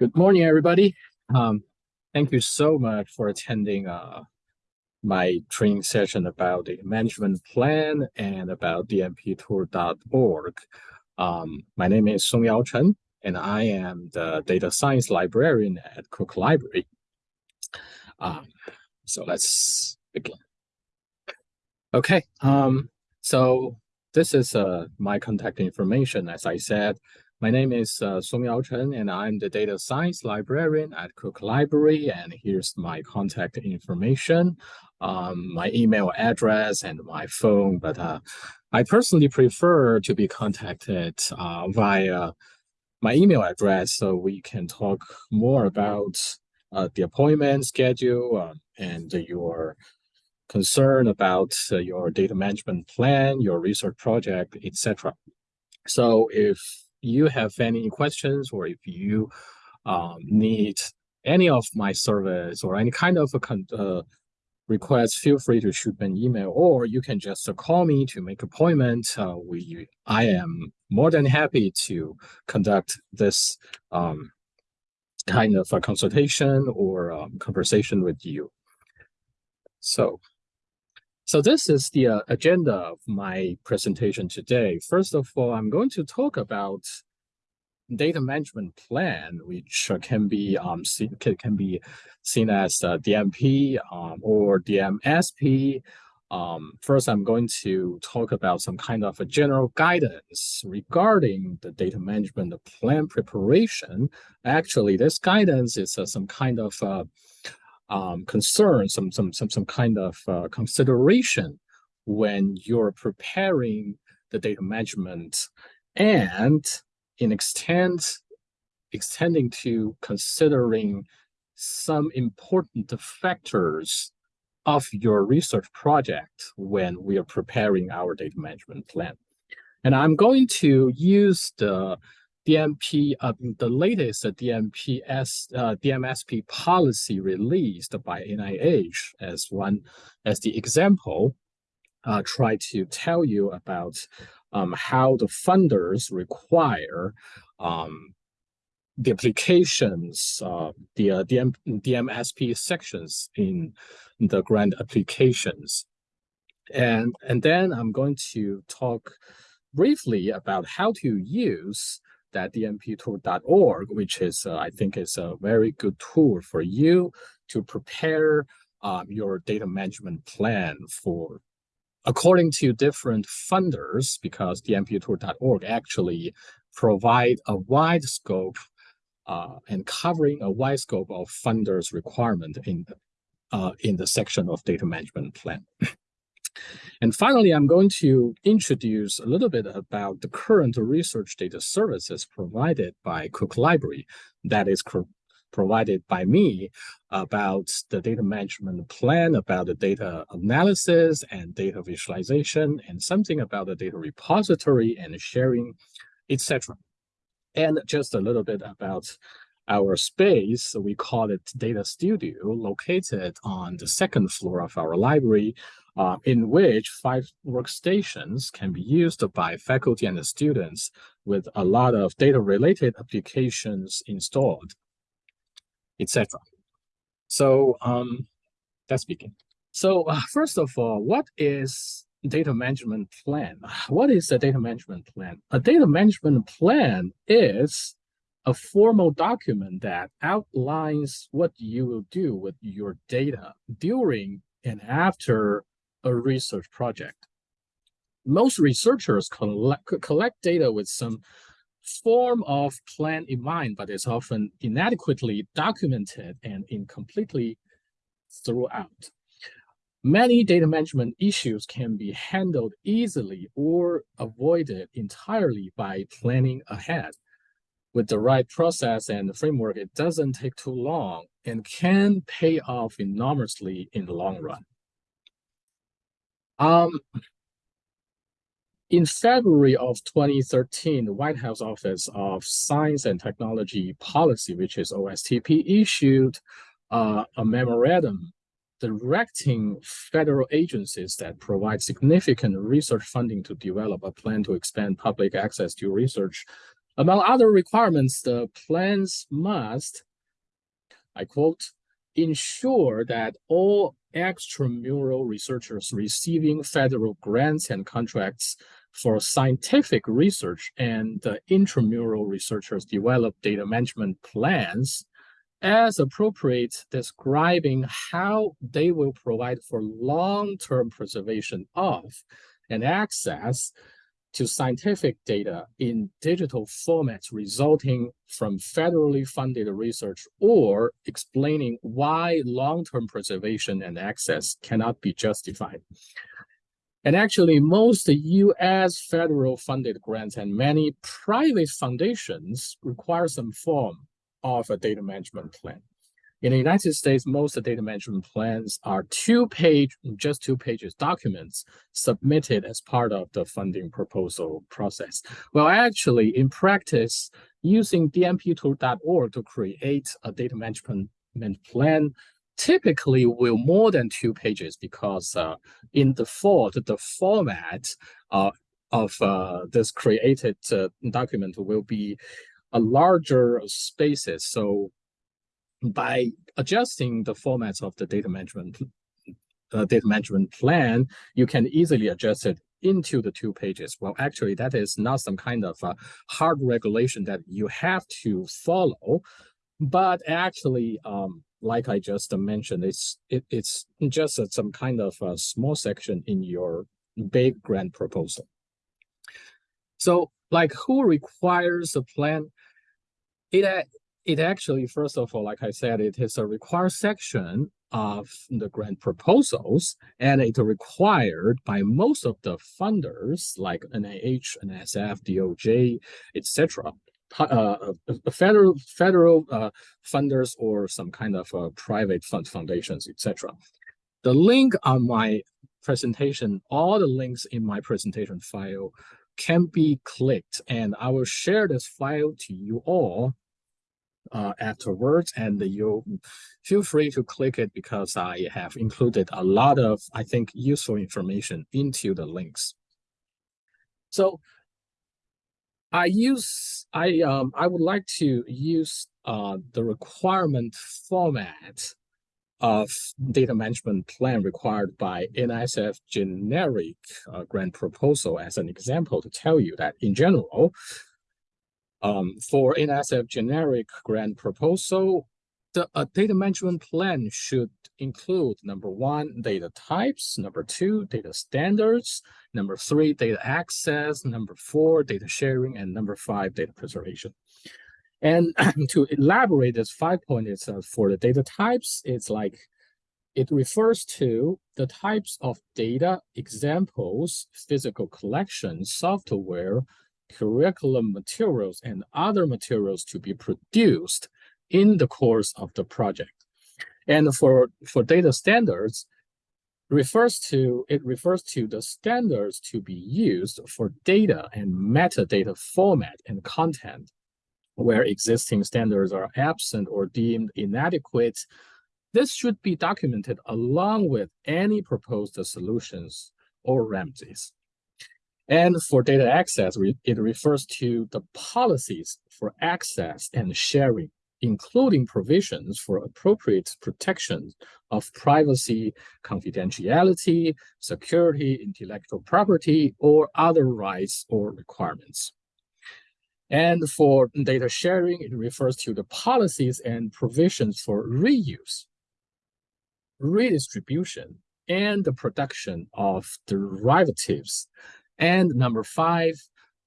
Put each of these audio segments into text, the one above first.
Good morning, everybody. Um, thank you so much for attending uh, my training session about the management plan and about dmptool.org. Um, my name is Song Yao Chen, and I am the data science librarian at Cook Library. Um, so let's begin. Okay, um, so this is uh, my contact information. As I said, my name is uh, Song Yao Chen, and I'm the data science librarian at Cook Library. And here's my contact information, um, my email address, and my phone. But uh, I personally prefer to be contacted uh, via my email address so we can talk more about uh, the appointment schedule uh, and your concern about uh, your data management plan, your research project, etc. So if you have any questions or if you um, need any of my service or any kind of a uh, request, feel free to shoot me an email or you can just call me to make appointment. Uh, we, I am more than happy to conduct this um, kind of a consultation or um, conversation with you. So so this is the uh, agenda of my presentation today. First of all, I'm going to talk about data management plan, which can be um, seen, can be seen as uh, DMP um, or DMSP. Um, first, I'm going to talk about some kind of a general guidance regarding the data management plan preparation. Actually, this guidance is uh, some kind of uh, um, concern, some some some some kind of uh, consideration when you're preparing the data management, and in extent extending to considering some important factors of your research project when we are preparing our data management plan. And I'm going to use the DMP, uh, the latest DMPS, uh, DMSP policy released by NIH as one, as the example, uh, try to tell you about um, how the funders require um, the applications, uh, the uh, DM, DMSP sections in the grant applications. And, and then I'm going to talk briefly about how to use that dmptool.org, which is, uh, I think is a very good tool for you to prepare um, your data management plan for according to different funders, because dmptool.org actually provide a wide scope uh, and covering a wide scope of funders requirement in, uh, in the section of data management plan. And finally, I'm going to introduce a little bit about the current research data services provided by Cook Library that is provided by me about the data management plan, about the data analysis and data visualization, and something about the data repository and sharing, etc. And just a little bit about our space, we call it Data Studio, located on the second floor of our library, uh, in which five workstations can be used by faculty and students with a lot of data-related applications installed, etc. So um, begin. So uh, first of all, what is data management plan? What is a data management plan? A data management plan is a formal document that outlines what you will do with your data during and after a research project. Most researchers collect, collect data with some form of plan in mind, but it's often inadequately documented and incompletely throughout. Many data management issues can be handled easily or avoided entirely by planning ahead. With the right process and the framework, it doesn't take too long and can pay off enormously in the long run. Um, in February of 2013, the White House Office of Science and Technology Policy, which is OSTP, issued uh, a memorandum directing federal agencies that provide significant research funding to develop a plan to expand public access to research. Among other requirements, the plans must, I quote, ensure that all extramural researchers receiving federal grants and contracts for scientific research and uh, intramural researchers develop data management plans as appropriate describing how they will provide for long-term preservation of and access to scientific data in digital formats resulting from federally funded research or explaining why long-term preservation and access cannot be justified. And actually, most US federal funded grants and many private foundations require some form of a data management plan. In the United States, most data management plans are two-page, just two pages documents submitted as part of the funding proposal process. Well, actually, in practice, using dmptool.org to create a data management plan typically will more than two pages because uh, in default, the format uh, of uh, this created uh, document will be a larger spaces. So by adjusting the formats of the data management uh, data management plan, you can easily adjust it into the two pages. Well, actually, that is not some kind of uh, hard regulation that you have to follow, but actually, um, like I just mentioned, it's it, it's just a, some kind of a small section in your big grant proposal. So, like, who requires a plan? It it actually, first of all, like I said, it is a required section of the grant proposals, and it's required by most of the funders like NIH, NSF, DOJ, etc. Uh, uh, federal federal uh, funders or some kind of uh, private fund foundations, etc. The link on my presentation, all the links in my presentation file can be clicked, and I will share this file to you all uh, afterwards and you feel free to click it because I have included a lot of, I think, useful information into the links. So I use, I, um, I would like to use uh, the requirement format of data management plan required by NSF generic uh, grant proposal as an example to tell you that in general, um, for NSF generic grant proposal, the data management plan should include number one, data types, number two, data standards, number three, data access, number four, data sharing, and number five, data preservation. And to elaborate this five points uh, for the data types, it's like it refers to the types of data, examples, physical collections, software, curriculum materials and other materials to be produced in the course of the project. And for, for data standards, refers to it refers to the standards to be used for data and metadata format and content where existing standards are absent or deemed inadequate. This should be documented along with any proposed solutions or remedies. And for data access, it refers to the policies for access and sharing, including provisions for appropriate protection of privacy, confidentiality, security, intellectual property, or other rights or requirements. And for data sharing, it refers to the policies and provisions for reuse, redistribution, and the production of derivatives and number five,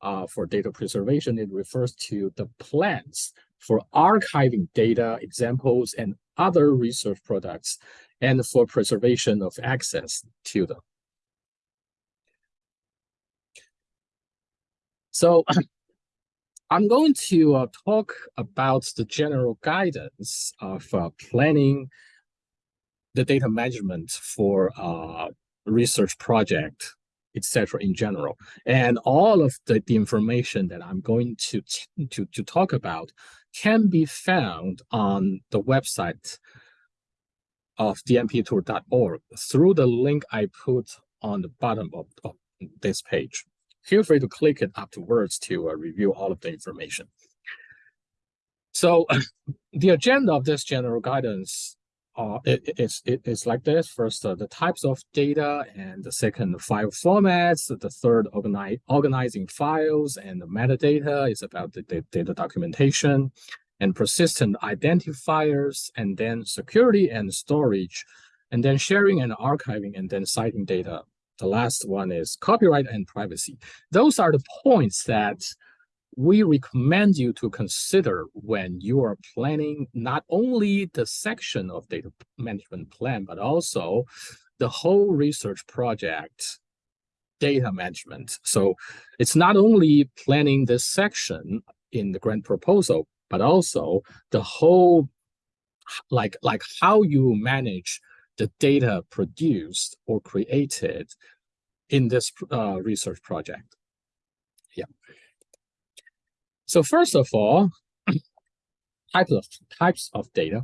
uh, for data preservation, it refers to the plans for archiving data, examples, and other research products, and for preservation of access to them. So I'm going to uh, talk about the general guidance of uh, planning the data management for a uh, research project etc. in general. And all of the, the information that I'm going to, to, to talk about can be found on the website of dmptool.org through the link I put on the bottom of, of this page. feel free to click it afterwards to uh, review all of the information. So the agenda of this general guidance uh, it, it's, it, it's like this. First, uh, the types of data, and the second, file formats. The third, organizing files, and the metadata is about the, the data documentation and persistent identifiers, and then security and storage, and then sharing and archiving, and then citing data. The last one is copyright and privacy. Those are the points that we recommend you to consider when you are planning not only the section of data management plan, but also the whole research project data management. So it's not only planning this section in the grant proposal, but also the whole, like, like how you manage the data produced or created in this uh, research project. So first of all, types of types of data.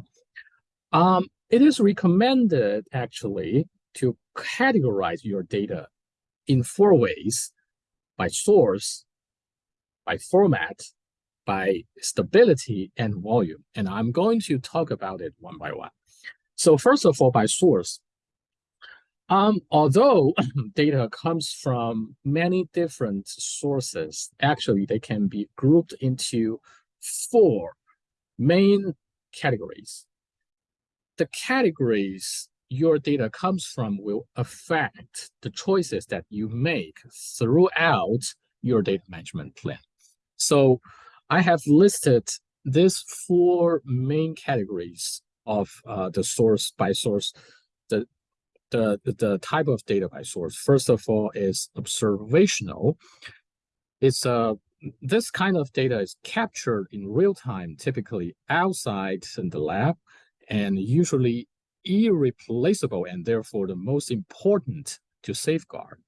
Um, it is recommended actually to categorize your data in four ways: by source, by format, by stability, and volume. And I'm going to talk about it one by one. So first of all, by source. Um, although data comes from many different sources, actually they can be grouped into four main categories. The categories your data comes from will affect the choices that you make throughout your data management plan. So I have listed these four main categories of uh, the source by source the the, the type of data by source, first of all, is observational. It's a uh, this kind of data is captured in real time, typically outside in the lab, and usually irreplaceable and therefore the most important to safeguard.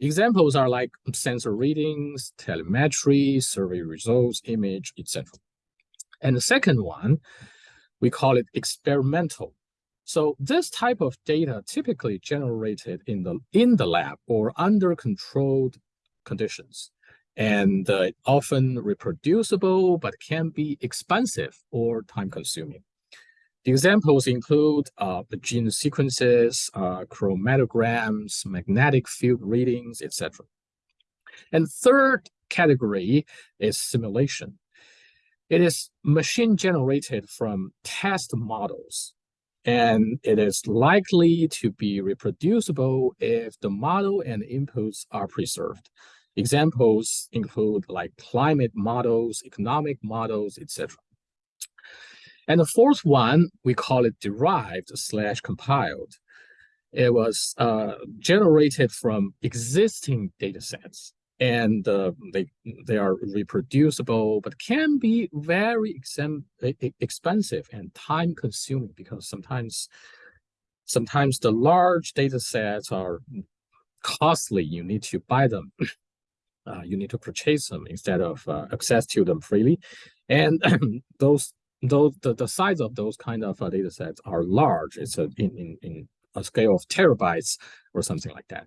Examples are like sensor readings, telemetry, survey results, image, etc. And the second one, we call it experimental. So this type of data typically generated in the in the lab or under controlled conditions and uh, often reproducible but can be expensive or time consuming. The examples include uh, gene sequences, uh, chromatograms, magnetic field readings, etc. And third category is simulation. It is machine generated from test models and it is likely to be reproducible if the model and inputs are preserved. Examples include like climate models, economic models, etc. And the fourth one, we call it derived slash compiled. It was uh, generated from existing data sets and uh, they they are reproducible, but can be very expensive and time consuming because sometimes sometimes the large data sets are costly. You need to buy them. Uh, you need to purchase them instead of uh, access to them freely, and those those the, the size of those kind of uh, data sets are large. It's a in, in in a scale of terabytes or something like that.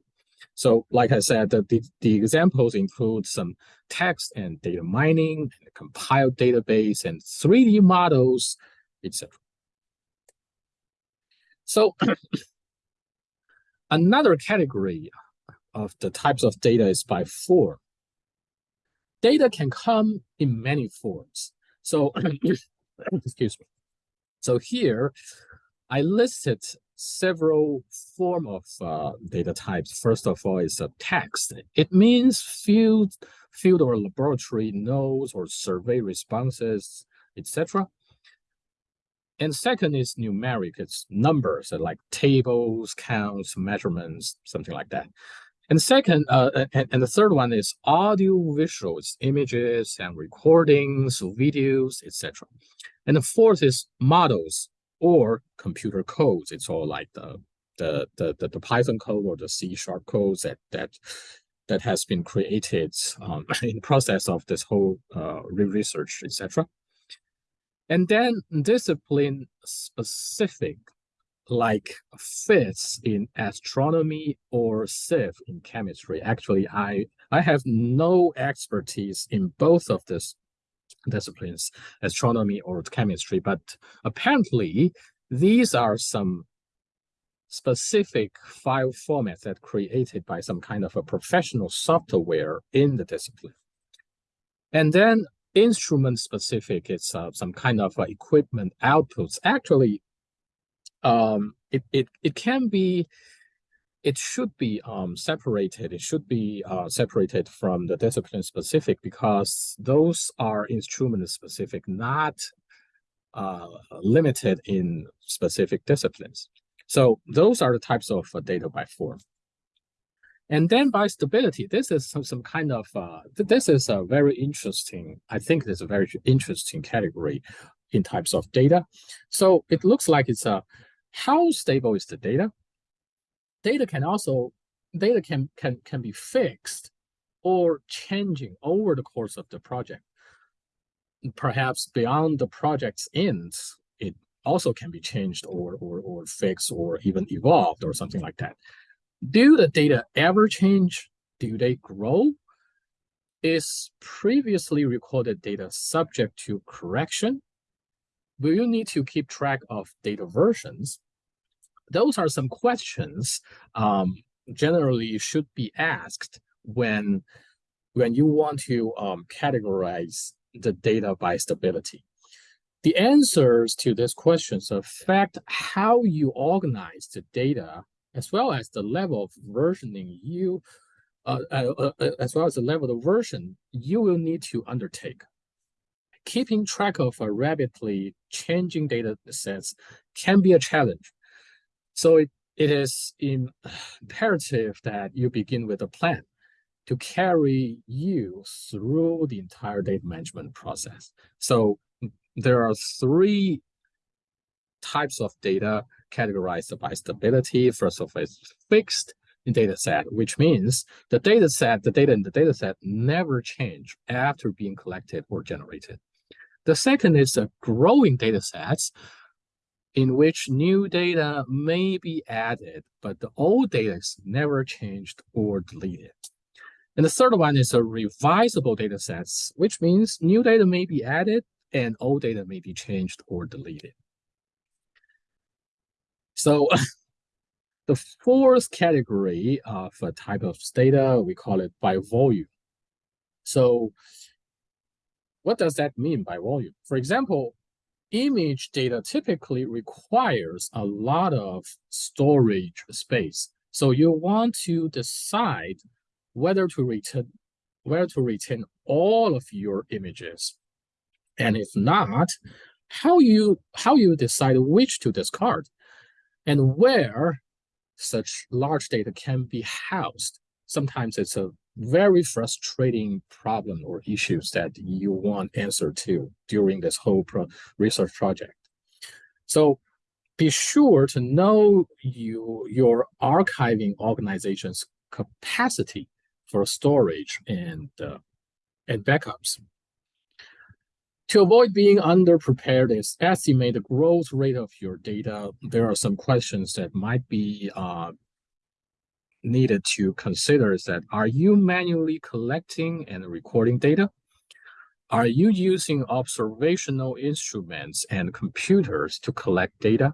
So like I said, the, the, the, examples include some text and data mining, and compiled database, and 3D models, etc. So another category of the types of data is by form. Data can come in many forms. So, excuse me. So here, I listed several form of uh, data types. First of all, is a text. It means field, field or laboratory notes or survey responses, etc. And second is numeric. It's numbers like tables, counts, measurements, something like that. And second, uh, and, and the third one is audio visuals, images and recordings, videos, etc. And the fourth is models, or computer codes. It's all like the the the the, the Python code or the C sharp codes that that that has been created um, in process of this whole uh, research, etc. And then discipline specific, like fits in astronomy or CIF in chemistry. Actually, I I have no expertise in both of these disciplines, astronomy or chemistry, but apparently these are some specific file formats that created by some kind of a professional software in the discipline. And then instrument specific, it's uh, some kind of uh, equipment outputs. Actually, um, it, it, it can be, it should be um, separated. It should be uh, separated from the discipline specific because those are instrument specific, not uh, limited in specific disciplines. So those are the types of uh, data by form. And then by stability, this is some, some kind of, uh, this is a very interesting, I think this is a very interesting category in types of data. So it looks like it's a, how stable is the data? Data can also, data can, can, can be fixed or changing over the course of the project. Perhaps beyond the project's ends, it also can be changed or, or, or fixed or even evolved or something like that. Do the data ever change? Do they grow? Is previously recorded data subject to correction? Will you need to keep track of data versions? Those are some questions um, generally should be asked when, when you want to um, categorize the data by stability. The answers to these questions affect how you organize the data as well as the level of versioning you, uh, uh, uh, as well as the level of version you will need to undertake. Keeping track of a rapidly changing data sets can be a challenge. So it, it is imperative that you begin with a plan to carry you through the entire data management process. So there are three types of data categorized by stability. First of all, it's fixed data set, which means the data set, the data in the data set never change after being collected or generated. The second is a growing data sets in which new data may be added, but the old data is never changed or deleted. And the third one is a revisable data sets, which means new data may be added and old data may be changed or deleted. So the fourth category of a type of data, we call it by volume. So what does that mean by volume? For example, image data typically requires a lot of storage space. So you want to decide whether to retain whether to retain all of your images. And if not, how you how you decide which to discard and where such large data can be housed. Sometimes it's a very frustrating problem or issues that you want answer to during this whole pro research project. So be sure to know you, your archiving organization's capacity for storage and, uh, and backups. To avoid being underprepared estimate the growth rate of your data. There are some questions that might be uh, needed to consider is that, are you manually collecting and recording data? Are you using observational instruments and computers to collect data?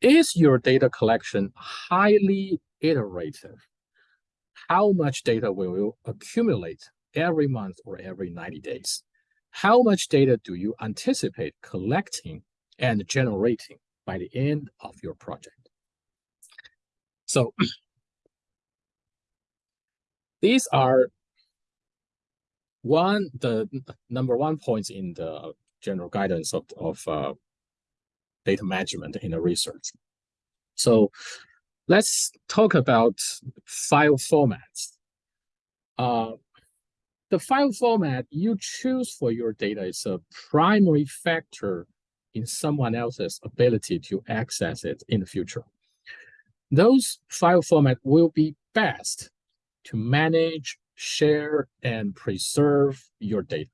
Is your data collection highly iterative? How much data will you accumulate every month or every 90 days? How much data do you anticipate collecting and generating by the end of your project? So these are one the number one points in the general guidance of, of uh, data management in the research. So let's talk about file formats. Uh, the file format you choose for your data is a primary factor in someone else's ability to access it in the future. Those file format will be best to manage, share, and preserve your data.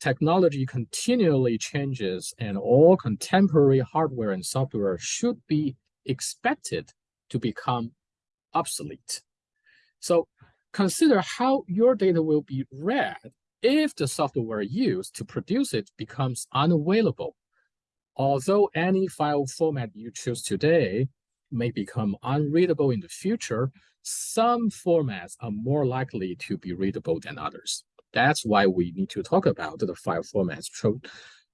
Technology continually changes and all contemporary hardware and software should be expected to become obsolete. So consider how your data will be read if the software used to produce it becomes unavailable. Although any file format you choose today may become unreadable in the future, some formats are more likely to be readable than others. That's why we need to talk about the file formats,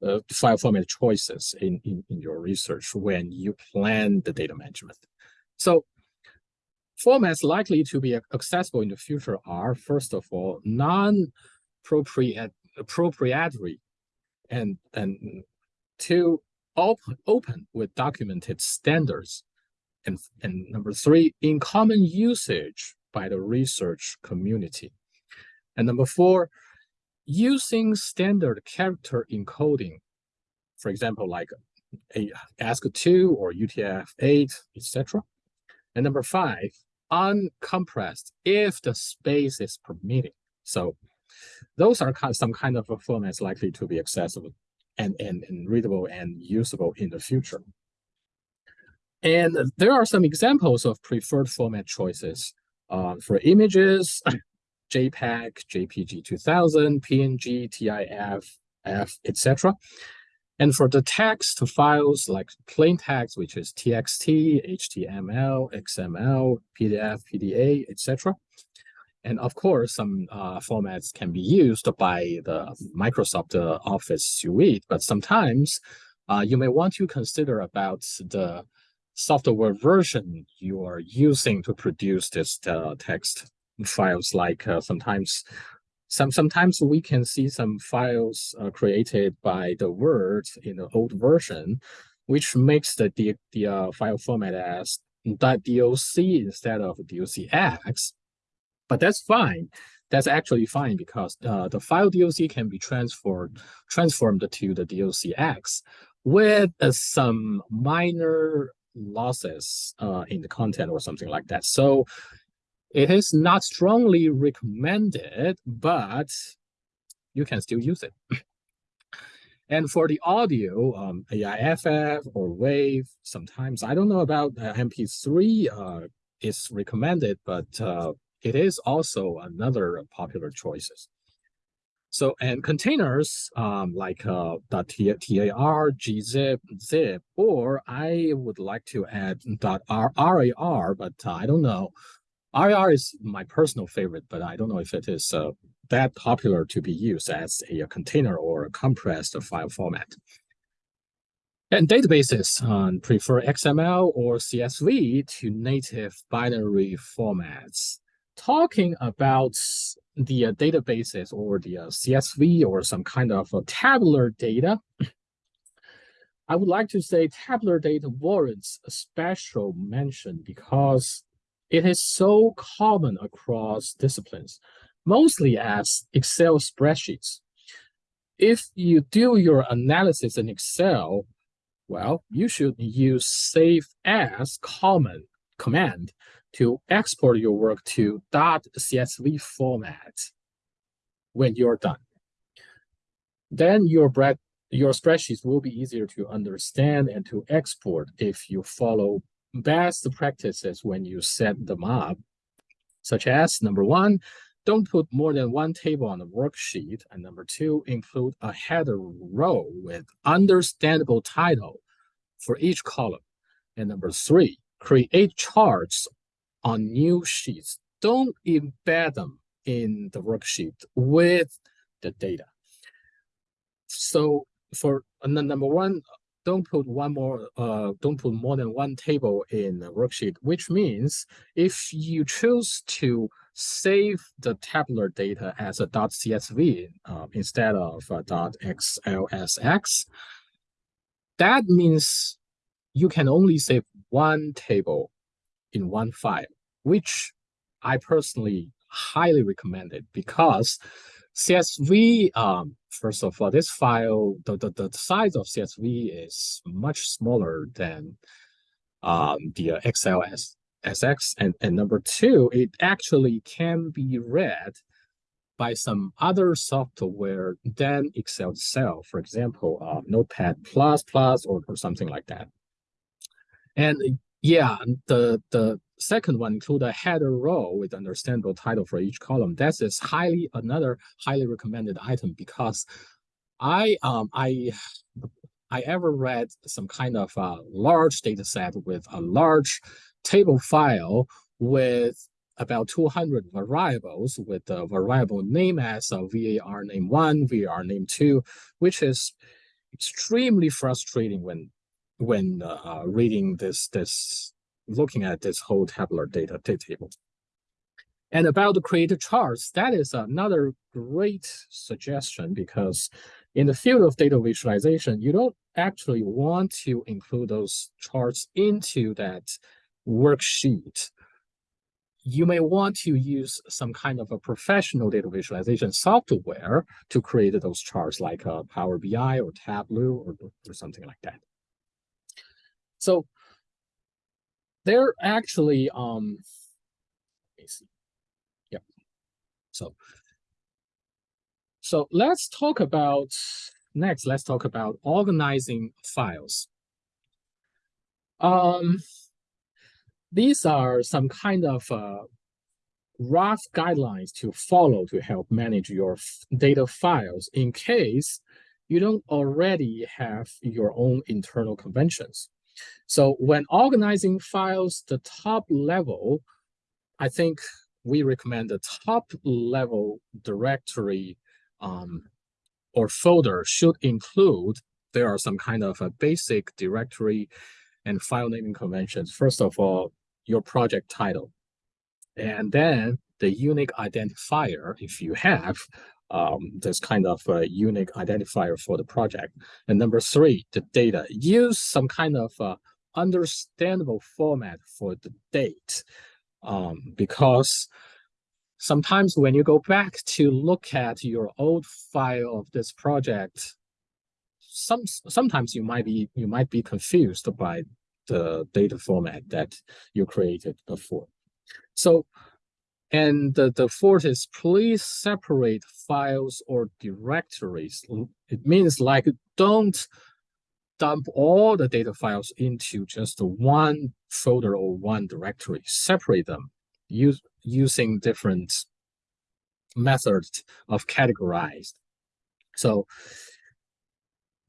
uh, file format choices in, in, in your research when you plan the data management. So formats likely to be accessible in the future are, first of all, non-proprietary and, and open, open with documented standards. And, and number three, in common usage by the research community. And number four, using standard character encoding, for example, like a ASCII2 or UTF-8, etc. And number five, uncompressed if the space is permitting. So those are some kind of formats likely to be accessible and, and, and readable and usable in the future. And there are some examples of preferred format choices uh, for images, JPEG, JPG 2000, PNG, TIFF, F, etc. And for the text files like plain text, which is TXT, HTML, XML, PDF, PDA, etc. And of course, some uh, formats can be used by the Microsoft uh, Office suite, but sometimes uh, you may want to consider about the software version you are using to produce this uh, text files like uh, sometimes some sometimes we can see some files uh, created by the Word in the old version, which makes the the, the uh, file format as .doc instead of docx. But that's fine. That's actually fine because uh, the file doc can be transferred transformed to the docx with uh, some minor losses uh, in the content or something like that. So it is not strongly recommended, but you can still use it. and for the audio, um, AIFF or WAV, sometimes, I don't know about uh, MP3 uh, is recommended, but uh, it is also another popular choices. So, and containers um, like uh, .tar, gzip, zip, or I would like to add .rar, but uh, I don't know RAR is my personal favorite, but I don't know if it is uh, that popular to be used as a, container or a compressed file format. And databases um, prefer XML or CSV to native binary formats. Talking about the uh, databases or the uh, CSV or some kind of tabular data, I would like to say tabular data warrants a special mention because it is so common across disciplines, mostly as Excel spreadsheets. If you do your analysis in Excel, well, you should use save as common command to export your work to .csv format when you're done. Then your, your spreadsheets will be easier to understand and to export if you follow best practices when you set them up, such as number one, don't put more than one table on the worksheet, and number two, include a header row with understandable title for each column. And number three, create charts on new sheets. Don't embed them in the worksheet with the data. So for number one, don't put one more, uh, don't put more than one table in the worksheet, which means if you choose to save the tabular data as a .csv uh, instead of a .xlsx, that means you can only save one table in one file, which I personally highly recommend it because CSV, um, first of all, this file, the, the, the size of CSV is much smaller than um, the uh, XLS SX. And, and number two, it actually can be read by some other software than Excel itself, for example, uh, Notepad++ or, or something like that. And yeah, the, the second one include a header row with understandable title for each column. That is highly another highly recommended item because I um I I ever read some kind of a large data set with a large table file with about 200 variables with the variable name as a var name one, var name two, which is extremely frustrating when when uh, reading this this looking at this whole tabular data table. And about the created charts, that is another great suggestion because in the field of data visualization, you don't actually want to include those charts into that worksheet. You may want to use some kind of a professional data visualization software to create those charts like a Power BI or Tableau or, or something like that. So they're actually, um, let me see. So, so let's talk about, next, let's talk about organizing files. Um, these are some kind of uh, rough guidelines to follow to help manage your data files in case you don't already have your own internal conventions. So when organizing files, the top level, I think we recommend the top level directory um, or folder should include, there are some kind of a basic directory and file naming conventions. First of all, your project title, and then the unique identifier, if you have, um, this kind of a unique identifier for the project. And number three, the data. Use some kind of uh, understandable format for the date um, because sometimes when you go back to look at your old file of this project, some sometimes you might be you might be confused by the data format that you created before. So and the, the fourth is please separate files or directories. It means like don't dump all the data files into just one folder or one directory. Separate them use, using different methods of categorized. So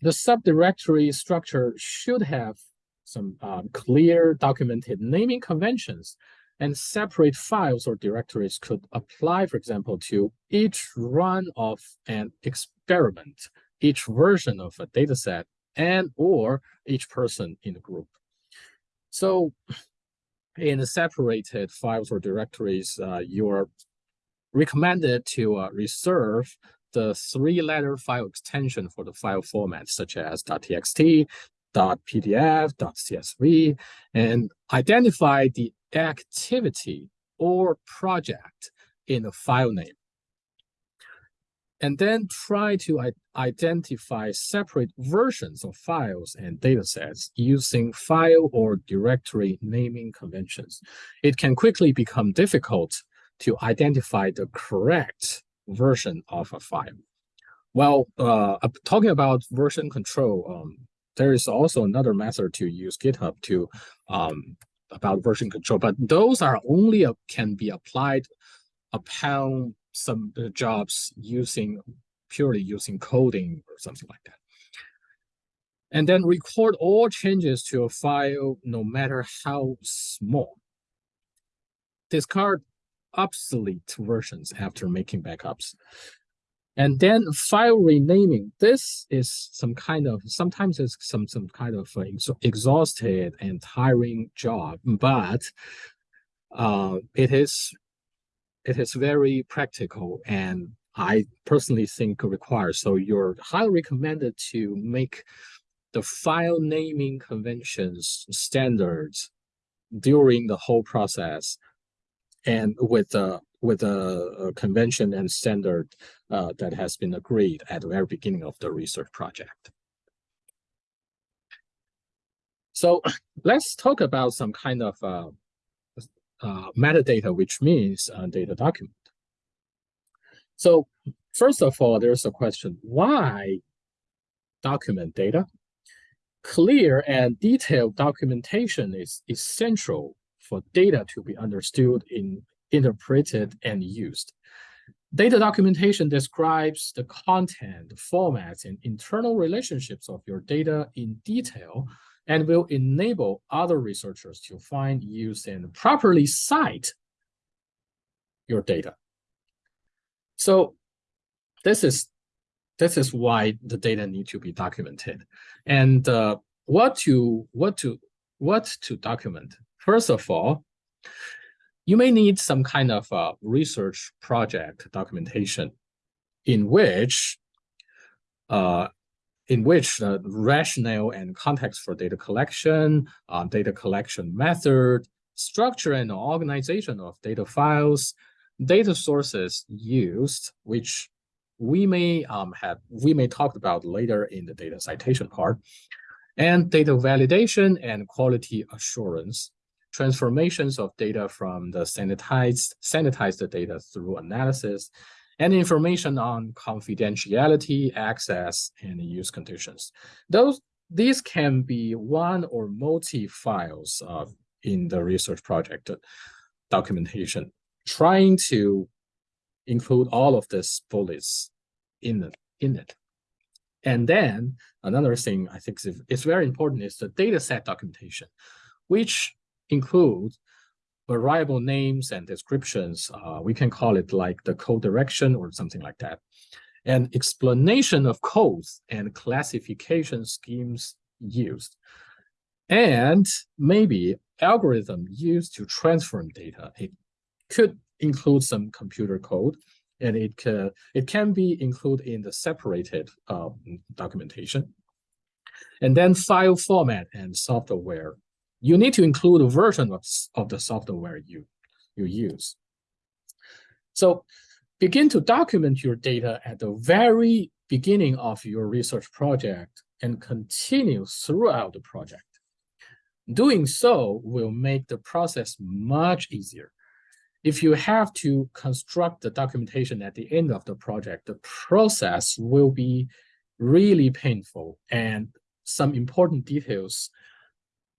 the subdirectory structure should have some um, clear documented naming conventions and separate files or directories could apply, for example, to each run of an experiment, each version of a dataset, and or each person in the group. So in separated files or directories, uh, you're recommended to uh, reserve the three-letter file extension for the file format, such as .txt, .pdf, .csv, and identify the activity or project in the file name. And then try to identify separate versions of files and datasets using file or directory naming conventions. It can quickly become difficult to identify the correct version of a file. Well, uh, talking about version control, um, there is also another method to use GitHub to um, about version control, but those are only a, can be applied upon some uh, jobs using purely using coding or something like that. And then record all changes to a file, no matter how small. Discard obsolete versions after making backups. And then file renaming. This is some kind of, sometimes it's some, some kind of ex exhausted and tiring job, but uh, it is it is very practical and I personally think required. So you're highly recommended to make the file naming conventions standards during the whole process and with the with a, a convention and standard uh, that has been agreed at the very beginning of the research project. So let's talk about some kind of uh, uh, metadata, which means data document. So first of all, there's a question, why document data? Clear and detailed documentation is essential for data to be understood, in, interpreted, and used. Data documentation describes the content, formats, and internal relationships of your data in detail and will enable other researchers to find, use, and properly cite your data. So this is this is why the data need to be documented. And uh, what to what to what to document? First of all, you may need some kind of uh, research project documentation in which uh, in which the rationale and context for data collection, uh, data collection method, structure and organization of data files, data sources used, which we may um, have we may talk about later in the data citation part, and data validation and quality assurance, transformations of data from the sanitized sanitized data through analysis, and information on confidentiality, access, and use conditions. Those these can be one or multi files uh, in the research project documentation, trying to include all of these bullets in it, in it. And then another thing I think is, is very important is the data set documentation, which includes variable names and descriptions. Uh, we can call it like the code direction or something like that. And explanation of codes and classification schemes used. And maybe algorithm used to transform data. It could include some computer code and it can, it can be included in the separated uh, documentation. And then file format and software you need to include a version of, of the software you, you use. So begin to document your data at the very beginning of your research project and continue throughout the project. Doing so will make the process much easier. If you have to construct the documentation at the end of the project, the process will be really painful and some important details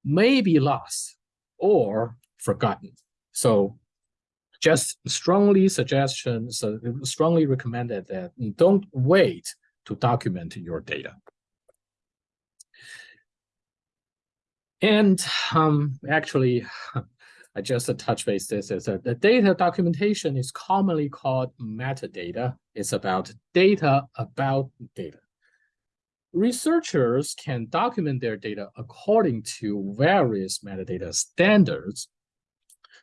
may be lost or forgotten. So just strongly suggestions, uh, strongly recommended that don't wait to document your data. And um, actually, I just a touch base this is that the data documentation is commonly called metadata. It's about data about data researchers can document their data according to various metadata standards.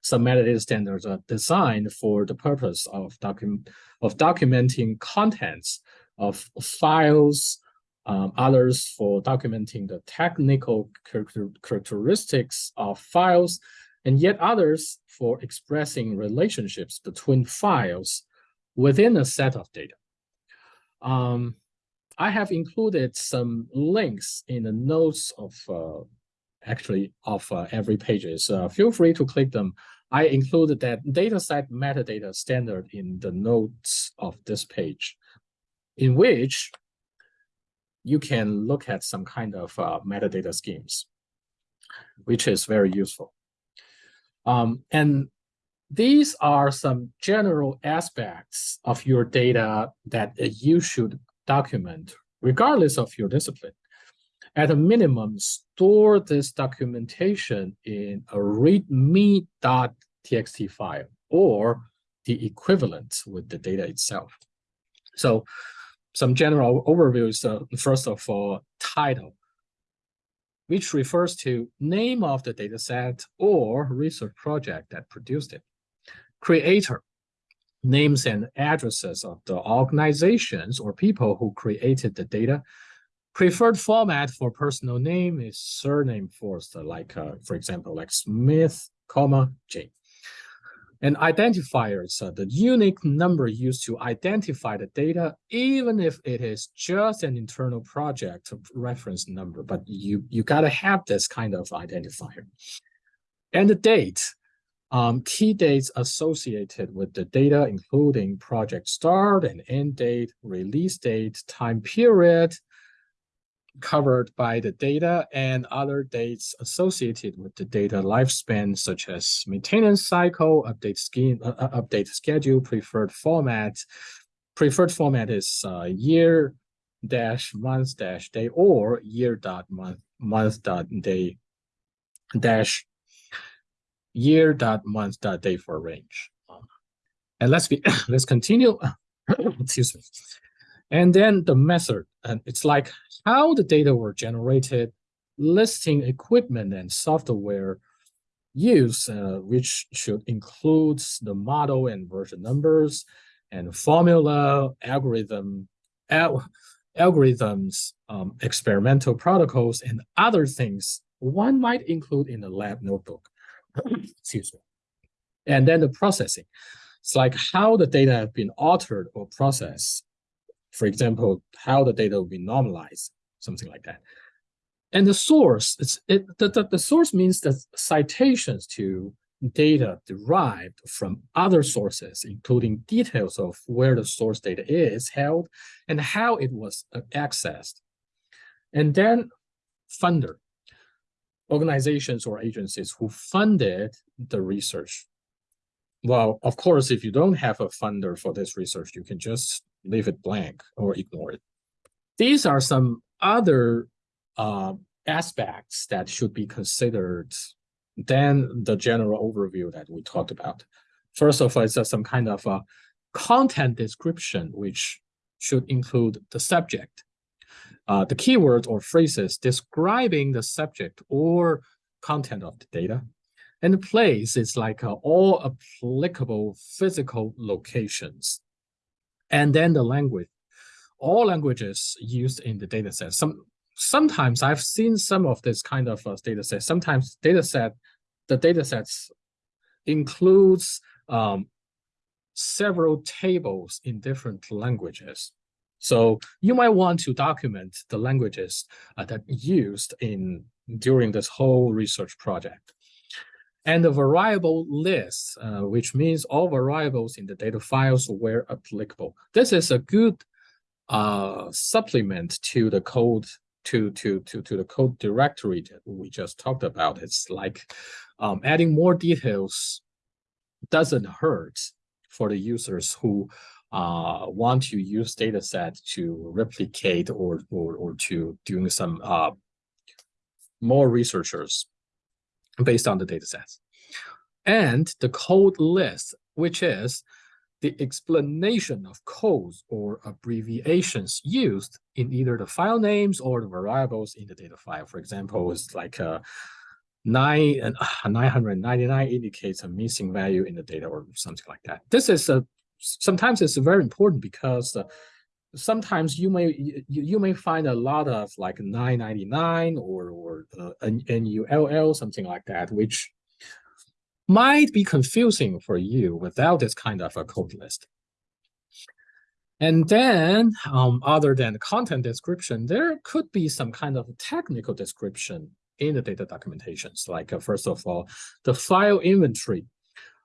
Some metadata standards are designed for the purpose of, document, of documenting contents of files, um, others for documenting the technical character characteristics of files, and yet others for expressing relationships between files within a set of data. Um, I have included some links in the notes of uh, actually of uh, every pages. Uh, feel free to click them. I included that dataset metadata standard in the notes of this page, in which you can look at some kind of uh, metadata schemes, which is very useful. Um, and these are some general aspects of your data that you should document, regardless of your discipline. At a minimum, store this documentation in a readme.txt file or the equivalent with the data itself. So some general overviews, uh, first of all, title, which refers to name of the dataset or research project that produced it. Creator, names and addresses of the organizations or people who created the data. Preferred format for personal name is surname first, like, uh, for example, like Smith, comma, J. And identifiers, uh, the unique number used to identify the data, even if it is just an internal project reference number, but you, you gotta have this kind of identifier. And the date, um, key dates associated with the data, including project start and end date, release date, time period, covered by the data and other dates associated with the data lifespan, such as maintenance cycle, update scheme, uh, uh update schedule, preferred format. Preferred format is uh, year dash month dash day or year dot month month dot day dash year dot month dot day for range. And let's be let's continue. Excuse me. And then the method, and it's like how the data were generated, listing equipment and software use, uh, which should include the model and version numbers and formula, algorithm, al algorithms, um, experimental protocols, and other things one might include in the lab notebook. Excuse me. And then the processing. It's like how the data have been altered or processed. For example, how the data will be normalized, something like that. And the source, it's it the, the, the source means the citations to data derived from other sources, including details of where the source data is held and how it was accessed. And then funder, organizations or agencies who funded the research. Well, of course, if you don't have a funder for this research, you can just leave it blank or ignore it. These are some other uh, aspects that should be considered than the general overview that we talked about. First of all, it's some kind of a content description, which should include the subject, uh, the keywords or phrases describing the subject or content of the data. And the place is like uh, all applicable physical locations. And then the language, all languages used in the data set. Some sometimes I've seen some of this kind of uh, data set. Sometimes data set, the data sets includes um, several tables in different languages. So you might want to document the languages uh, that used in during this whole research project. And the variable list, uh, which means all variables in the data files where applicable. This is a good uh, supplement to the code to to to to the code directory that we just talked about. It's like um, adding more details doesn't hurt for the users who uh, want to use data set to replicate or or or to doing some uh, more researchers based on the data sets. And the code list, which is the explanation of codes or abbreviations used in either the file names or the variables in the data file. For example, it's like a uh, nine uh, 999 indicates a missing value in the data or something like that. This is a sometimes it's very important because uh, sometimes you may you, you may find a lot of like 999 or or uh, NULL something like that, which might be confusing for you without this kind of a code list. And then, um, other than content description, there could be some kind of technical description in the data documentations. Like, uh, first of all, the file inventory.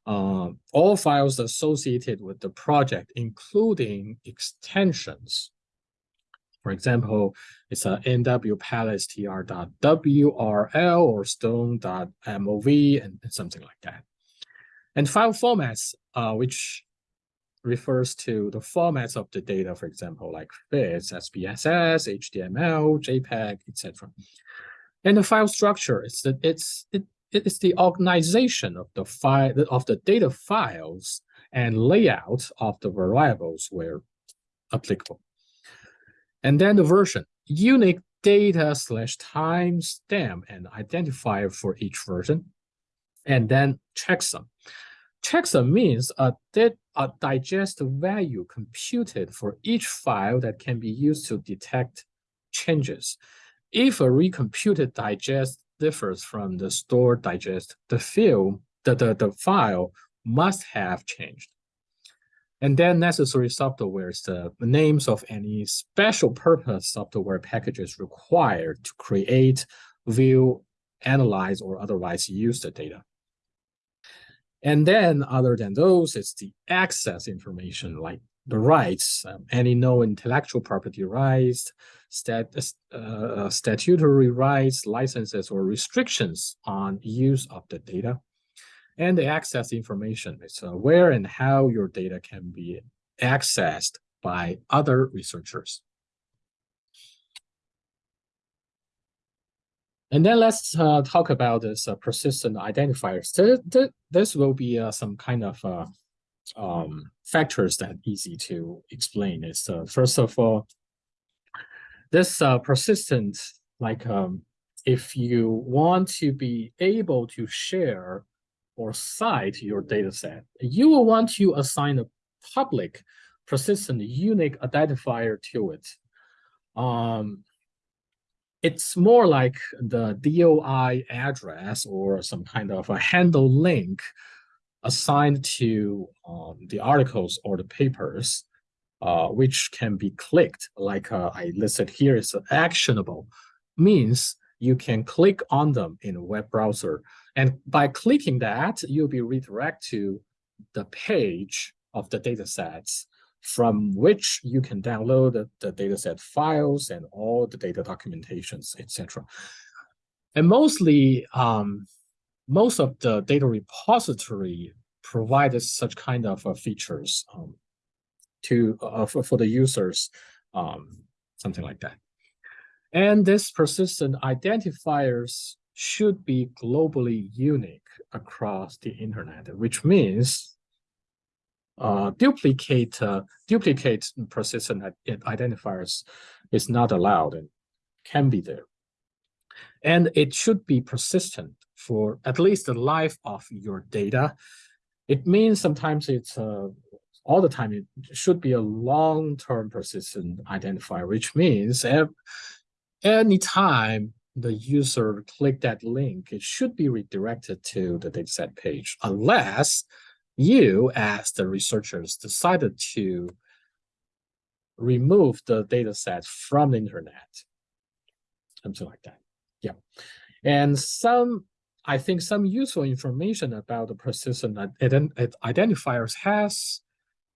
Uh, all files associated with the project, including extensions, for example, it's a nwpalestr.wrl or stone.mov and, something like that. And file formats, uh, which refers to the formats of the data, for example, like FITS, SPSS, HTML, JPEG, etc. And the file structure, it's the, it's it, it is the organization of the file of the data files and layout of the variables where applicable. And then the version, unique data slash timestamp and identifier for each version. And then checksum. Checksum means a, a digest value computed for each file that can be used to detect changes. If a recomputed digest differs from the stored digest, the field, the, the, the file must have changed. And then necessary software is the names of any special purpose software packages required to create, view, analyze, or otherwise use the data. And then other than those, it's the access information like the rights, um, any known intellectual property rights, stat, uh, statutory rights, licenses, or restrictions on use of the data, and the access information. It's uh, where and how your data can be accessed by other researchers. And then let's uh, talk about this uh, persistent identifiers. Th th this will be uh, some kind of uh, um, factors that easy to explain. Is uh, first of all, this uh, persistent, like um, if you want to be able to share or cite your data set, you will want to assign a public persistent unique identifier to it. Um, it's more like the DOI address or some kind of a handle link assigned to um, the articles or the papers, uh, which can be clicked, like uh, I listed here is actionable, means you can click on them in a web browser. And by clicking that, you'll be redirected to the page of the data sets from which you can download the, the dataset files and all the data documentations, etc. And mostly, um, most of the data repository provided such kind of uh, features um, to uh, for, for, the users, um, something like that. And this persistent identifiers should be globally unique across the internet, which means uh, duplicate uh, duplicate persistent identifiers is not allowed and can be there. And it should be persistent for at least the life of your data. It means sometimes it's uh, all the time it should be a long-term persistent identifier, which means anytime the user click that link, it should be redirected to the dataset page, unless you, as the researchers, decided to remove the data set from the internet, something like that. Yeah. And some, I think some useful information about the persistent identifiers has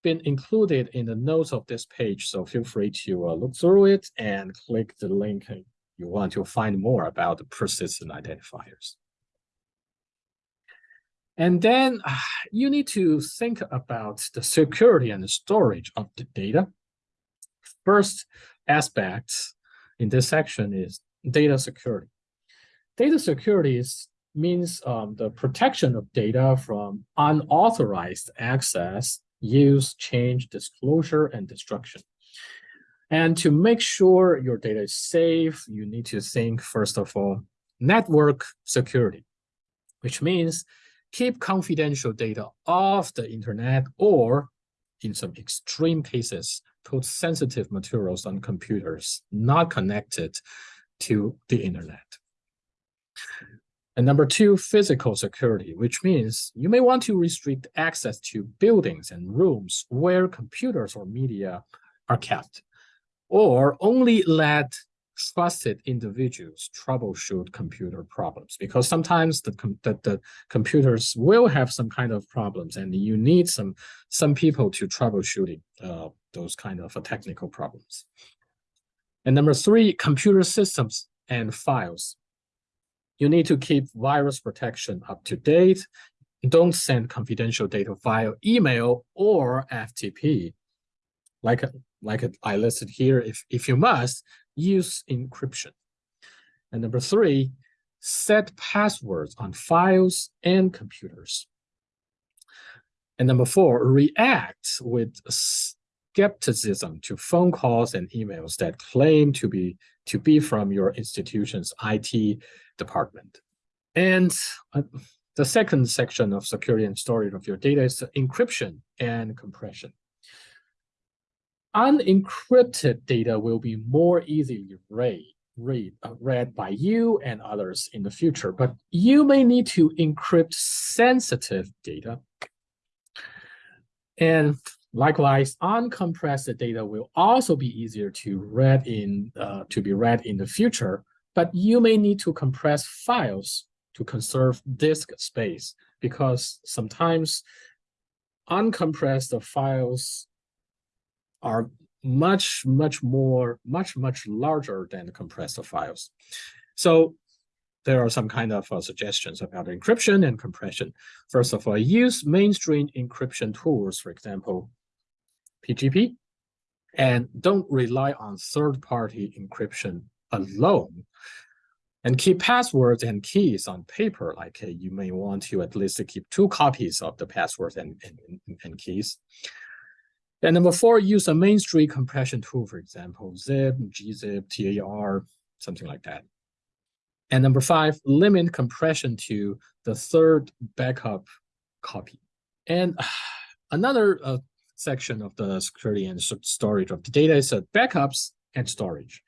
been included in the notes of this page. So feel free to uh, look through it and click the link you want to find more about the persistent identifiers. And then uh, you need to think about the security and the storage of the data. First aspect in this section is data security. Data security is, means um, the protection of data from unauthorized access, use, change, disclosure, and destruction. And to make sure your data is safe, you need to think, first of all, network security, which means keep confidential data off the internet or in some extreme cases, put sensitive materials on computers not connected to the internet. And number two, physical security, which means you may want to restrict access to buildings and rooms where computers or media are kept, or only let trusted individuals troubleshoot computer problems because sometimes the, the, the, computers will have some kind of problems and you need some some people to troubleshooting uh, those kind of uh, technical problems. And number three, computer systems and files. You need to keep virus protection up to date. Don't send confidential data via email or FTP. Like, like I listed here, if, if you must, use encryption. And number three, set passwords on files and computers. And number four, react with skepticism to phone calls and emails that claim to be to be from your institution's IT department. And uh, the second section of security and storage of your data is encryption and compression unencrypted data will be more easily read, read, uh, read by you and others in the future, but you may need to encrypt sensitive data. And likewise, uncompressed data will also be easier to read in uh, to be read in the future, but you may need to compress files to conserve disk space because sometimes uncompressed files are much, much more, much, much larger than compressed files. So there are some kind of uh, suggestions about encryption and compression. First of all, use mainstream encryption tools, for example, PGP, and don't rely on third-party encryption alone. And keep passwords and keys on paper, like uh, you may want to at least keep two copies of the passwords and, and, and keys. And number four, use a mainstream compression tool, for example, zip, gzip, TAR, something like that. And number five, limit compression to the third backup copy. And another uh, section of the security and storage of the data is uh, backups and storage.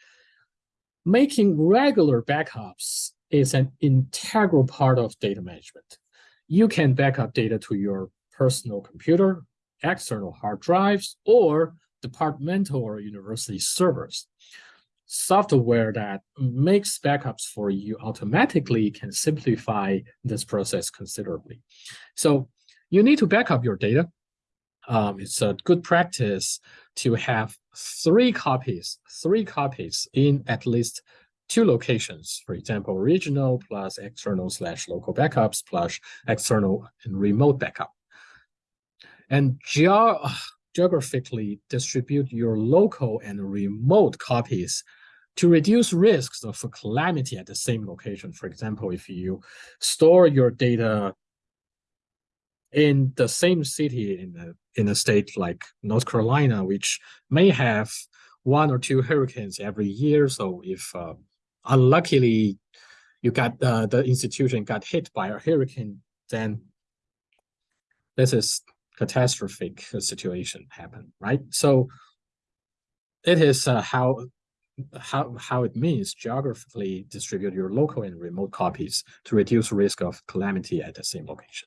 Making regular backups is an integral part of data management. You can backup data to your personal computer, external hard drives, or departmental or university servers software that makes backups for you automatically can simplify this process considerably. So you need to backup your data. Um, it's a good practice to have three copies, three copies in at least two locations. For example, regional plus external slash local backups plus external and remote backup. And ge geographically distribute your local and remote copies to reduce risks of calamity at the same location. For example, if you store your data in the same city in a, in a state like North Carolina, which may have one or two hurricanes every year. So if uh, unluckily you got uh, the institution got hit by a hurricane, then this is catastrophic situation happen, right? So it is uh, how how, how it means geographically distribute your local and remote copies to reduce risk of calamity at the same location.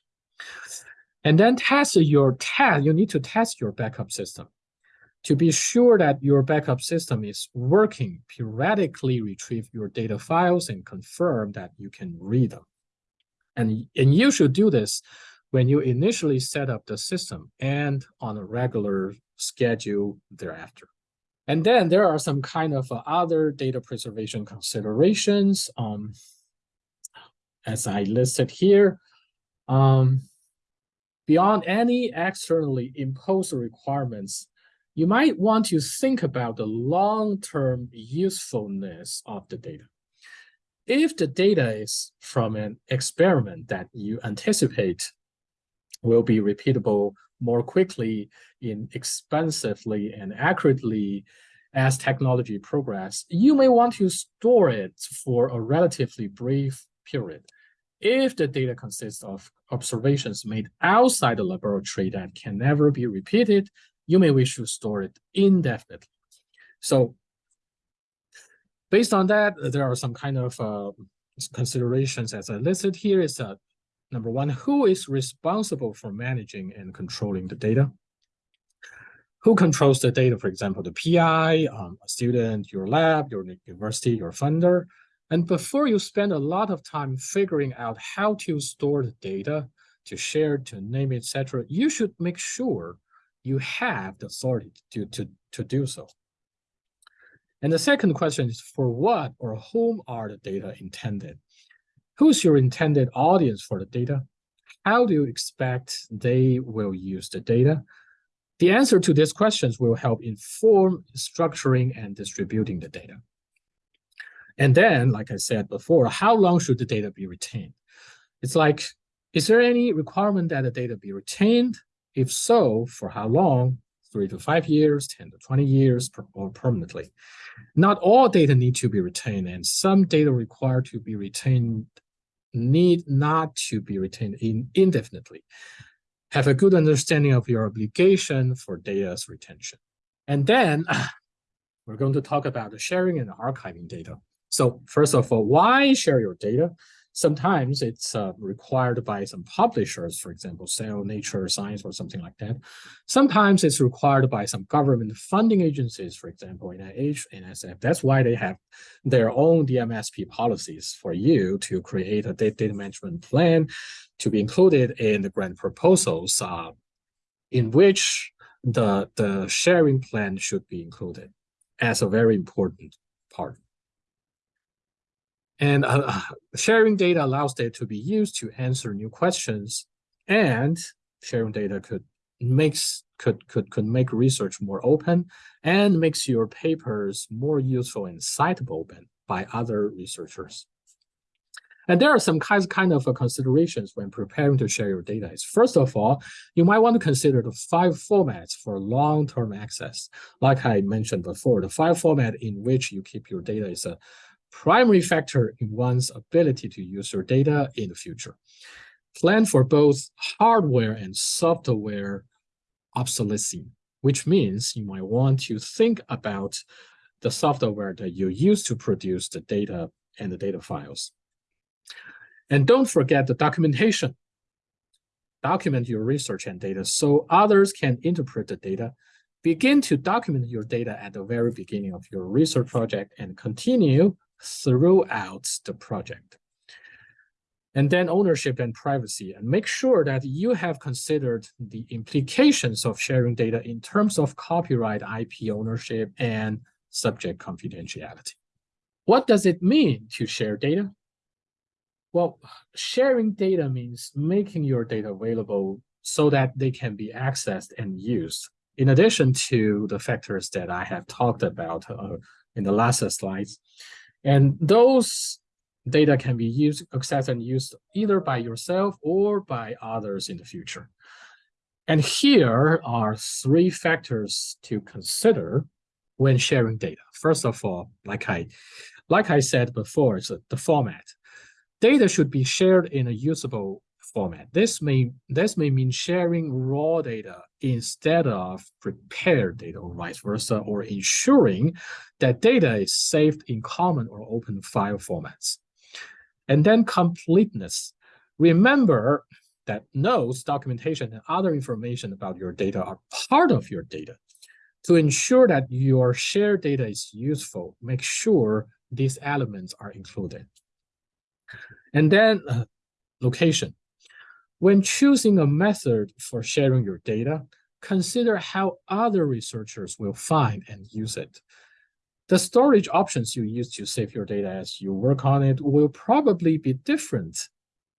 And then test your test, you need to test your backup system to be sure that your backup system is working, periodically retrieve your data files and confirm that you can read them. And, and you should do this when you initially set up the system and on a regular schedule thereafter. And then there are some kind of uh, other data preservation considerations, um, as I listed here. Um, beyond any externally imposed requirements, you might want to think about the long-term usefulness of the data. If the data is from an experiment that you anticipate will be repeatable more quickly, inexpensively, and accurately as technology progress, you may want to store it for a relatively brief period. If the data consists of observations made outside the laboratory that can never be repeated, you may wish to store it indefinitely. So based on that, there are some kind of uh, considerations as I listed here is that Number one, who is responsible for managing and controlling the data? Who controls the data, for example, the PI, um, a student, your lab, your university, your funder. And before you spend a lot of time figuring out how to store the data, to share, to name, etc., you should make sure you have the authority to, to, to do so. And the second question is for what or whom are the data intended? Who's your intended audience for the data? How do you expect they will use the data? The answer to these questions will help inform structuring and distributing the data. And then, like I said before, how long should the data be retained? It's like, is there any requirement that the data be retained? If so, for how long? Three to five years, 10 to 20 years, or permanently. Not all data need to be retained, and some data require to be retained need not to be retained in indefinitely. Have a good understanding of your obligation for data's retention. And then we're going to talk about the sharing and archiving data. So first of all, why share your data? Sometimes it's uh, required by some publishers, for example, Cell, Nature, Science, or something like that. Sometimes it's required by some government funding agencies, for example, NIH, NSF. That's why they have their own DMSP policies for you to create a data management plan to be included in the grant proposals uh, in which the, the sharing plan should be included as a very important part. And uh, sharing data allows data to be used to answer new questions, and sharing data could makes could could could make research more open and makes your papers more useful and citable by other researchers. And there are some kinds kind of uh, considerations when preparing to share your data. Is First of all, you might want to consider the file formats for long-term access. Like I mentioned before, the file format in which you keep your data is a primary factor in one's ability to use your data in the future. Plan for both hardware and software obsolescence, which means you might want to think about the software that you use to produce the data and the data files. And don't forget the documentation. Document your research and data so others can interpret the data. Begin to document your data at the very beginning of your research project and continue throughout the project. And then ownership and privacy, and make sure that you have considered the implications of sharing data in terms of copyright, IP ownership, and subject confidentiality. What does it mean to share data? Well, sharing data means making your data available so that they can be accessed and used. In addition to the factors that I have talked about uh, in the last slides, and those data can be used, accessed and used either by yourself or by others in the future. And here are three factors to consider when sharing data. First of all, like I, like I said before, it's the format. Data should be shared in a usable format. This may, this may mean sharing raw data instead of prepared data or vice versa, or ensuring that data is saved in common or open file formats. And then completeness. Remember that notes, documentation, and other information about your data are part of your data. To ensure that your shared data is useful, make sure these elements are included. And then uh, location. When choosing a method for sharing your data, consider how other researchers will find and use it. The storage options you use to save your data as you work on it will probably be different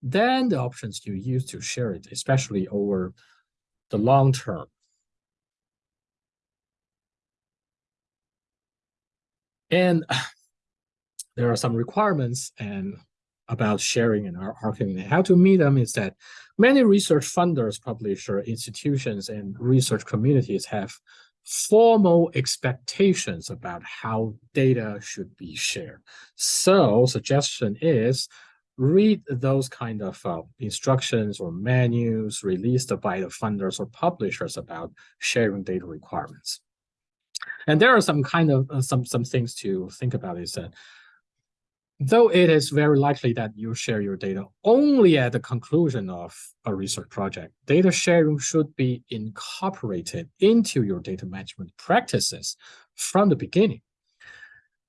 than the options you use to share it, especially over the long term. And there are some requirements and about sharing and archiving how to meet them is that many research funders, publisher, institutions, and research communities have formal expectations about how data should be shared. So suggestion is read those kind of uh, instructions or menus released by the funders or publishers about sharing data requirements. And there are some kind of uh, some some things to think about is that though it is very likely that you share your data only at the conclusion of a research project, data sharing should be incorporated into your data management practices from the beginning.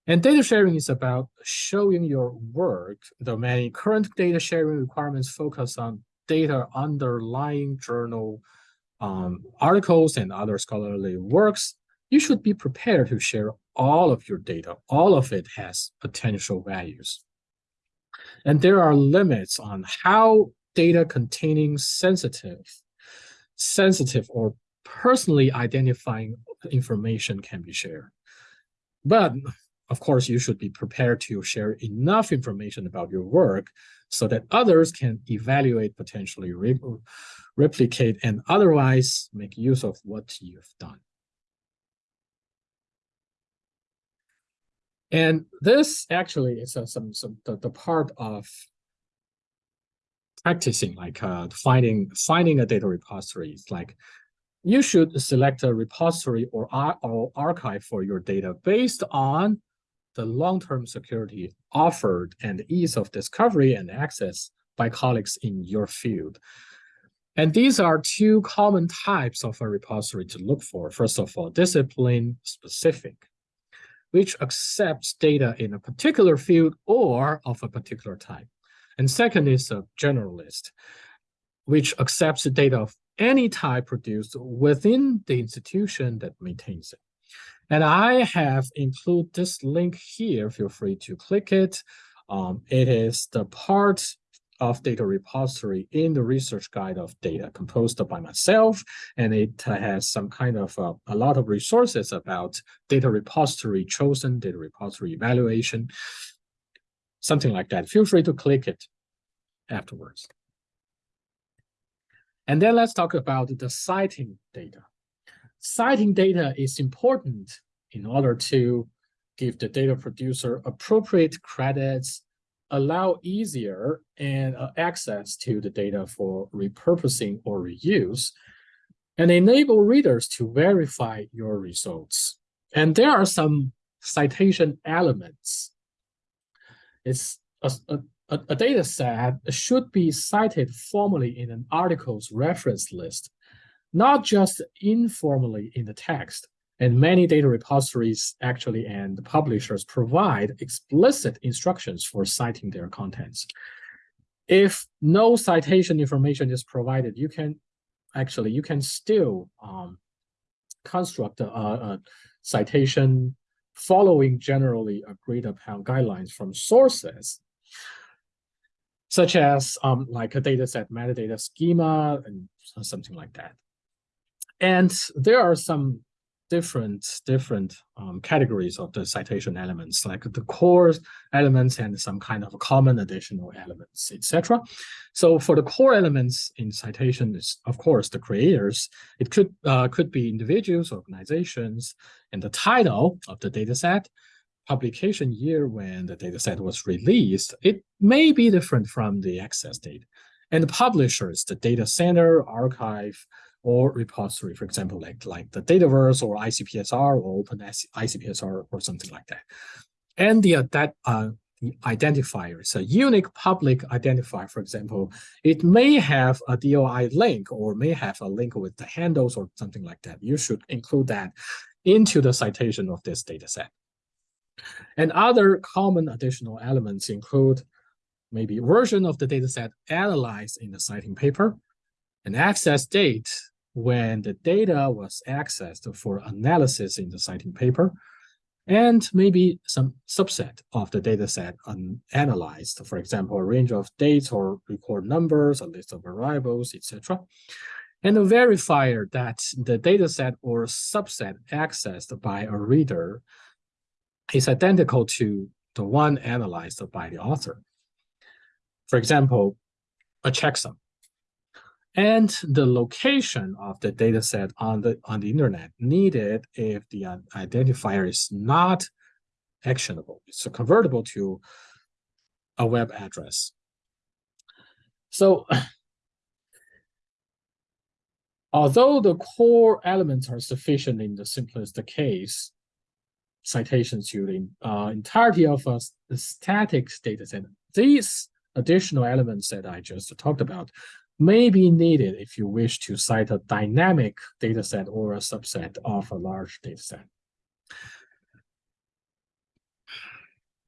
And data sharing is about showing your work. The many current data sharing requirements focus on data underlying journal um, articles and other scholarly works. You should be prepared to share all of your data, all of it has potential values. And there are limits on how data containing sensitive, sensitive or personally identifying information can be shared. But of course, you should be prepared to share enough information about your work so that others can evaluate, potentially re replicate, and otherwise make use of what you've done. And this actually is uh, some, some the, the part of practicing, like uh, finding finding a data repository. It's like you should select a repository or, or archive for your data based on the long-term security offered and ease of discovery and access by colleagues in your field. And these are two common types of a repository to look for. First of all, discipline specific which accepts data in a particular field or of a particular type. And second is a generalist, which accepts the data of any type produced within the institution that maintains it. And I have included this link here. Feel free to click it. Um, it is the part of data repository in the research guide of data composed by myself. And it has some kind of uh, a lot of resources about data repository chosen, data repository evaluation, something like that. Feel free to click it afterwards. And then let's talk about the citing data. Citing data is important in order to give the data producer appropriate credits, allow easier and uh, access to the data for repurposing or reuse, and enable readers to verify your results. And there are some citation elements. It's a, a, a, a data set should be cited formally in an article's reference list, not just informally in the text. And many data repositories actually and publishers provide explicit instructions for citing their contents. If no citation information is provided, you can actually, you can still um, construct a, a citation following generally agreed upon guidelines from sources such as um, like a data set metadata schema and something like that. And there are some different different um, categories of the citation elements, like the core elements and some kind of common additional elements, etc. So for the core elements in citation is, of course, the creators. It could uh, could be individuals, organizations, and the title of the data set, publication year when the dataset was released, it may be different from the access date. And the publishers, the data center, archive, or repository, for example, like, like the Dataverse or ICPSR or Open ICPSR or something like that. And the, uh, that, uh, the identifier, a unique public identifier, for example, it may have a DOI link or may have a link with the handles or something like that. You should include that into the citation of this data set. And other common additional elements include maybe version of the dataset analyzed in the citing paper, an access date when the data was accessed for analysis in the citing paper, and maybe some subset of the dataset analyzed, for example, a range of dates or record numbers, a list of variables, etc. And a verifier that the dataset or subset accessed by a reader is identical to the one analyzed by the author. For example, a checksum. And the location of the dataset on the on the internet needed if the identifier is not actionable. It's convertible to a web address. So although the core elements are sufficient in the simplest case, citations to the uh, entirety of a static data set. These additional elements that I just talked about may be needed if you wish to cite a dynamic data set or a subset of a large data set.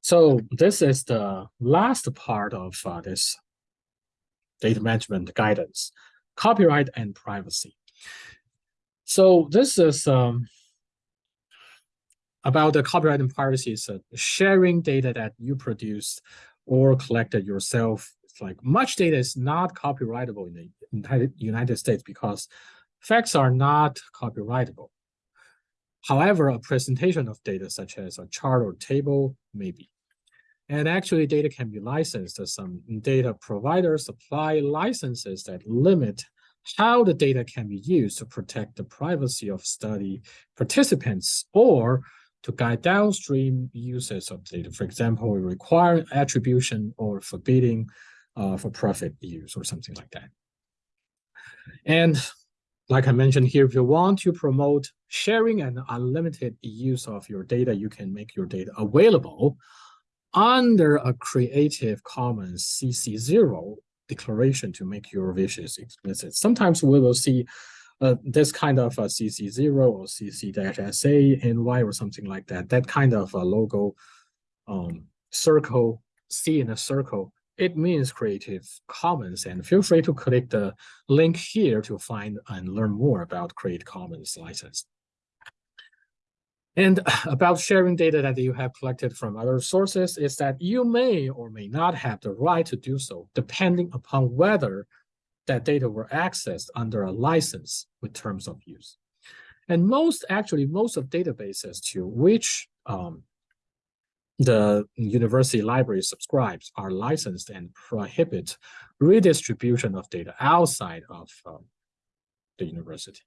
So this is the last part of uh, this data management guidance, copyright and privacy. So this is um, about the copyright and privacy uh, sharing data that you produced or collected yourself. It's like much data is not copyrightable in the United, States because facts are not copyrightable. However, a presentation of data such as a chart or table may be. And actually data can be licensed. Some data providers supply licenses that limit how the data can be used to protect the privacy of study participants or to guide downstream uses of data. For example, we require attribution or forbidding uh, for profit use or something like that. And like I mentioned here, if you want to promote sharing and unlimited use of your data, you can make your data available under a Creative Commons CC0 declaration to make your wishes explicit. Sometimes we will see uh, this kind of a CC0 or CC-SA NY or something like that, that kind of a logo um, circle, C in a circle it means Creative Commons. And feel free to click the link here to find and learn more about Creative Commons license. And about sharing data that you have collected from other sources is that you may or may not have the right to do so, depending upon whether that data were accessed under a license with terms of use. And most, actually, most of databases to which um, the university library subscribes are licensed and prohibit redistribution of data outside of um, the university.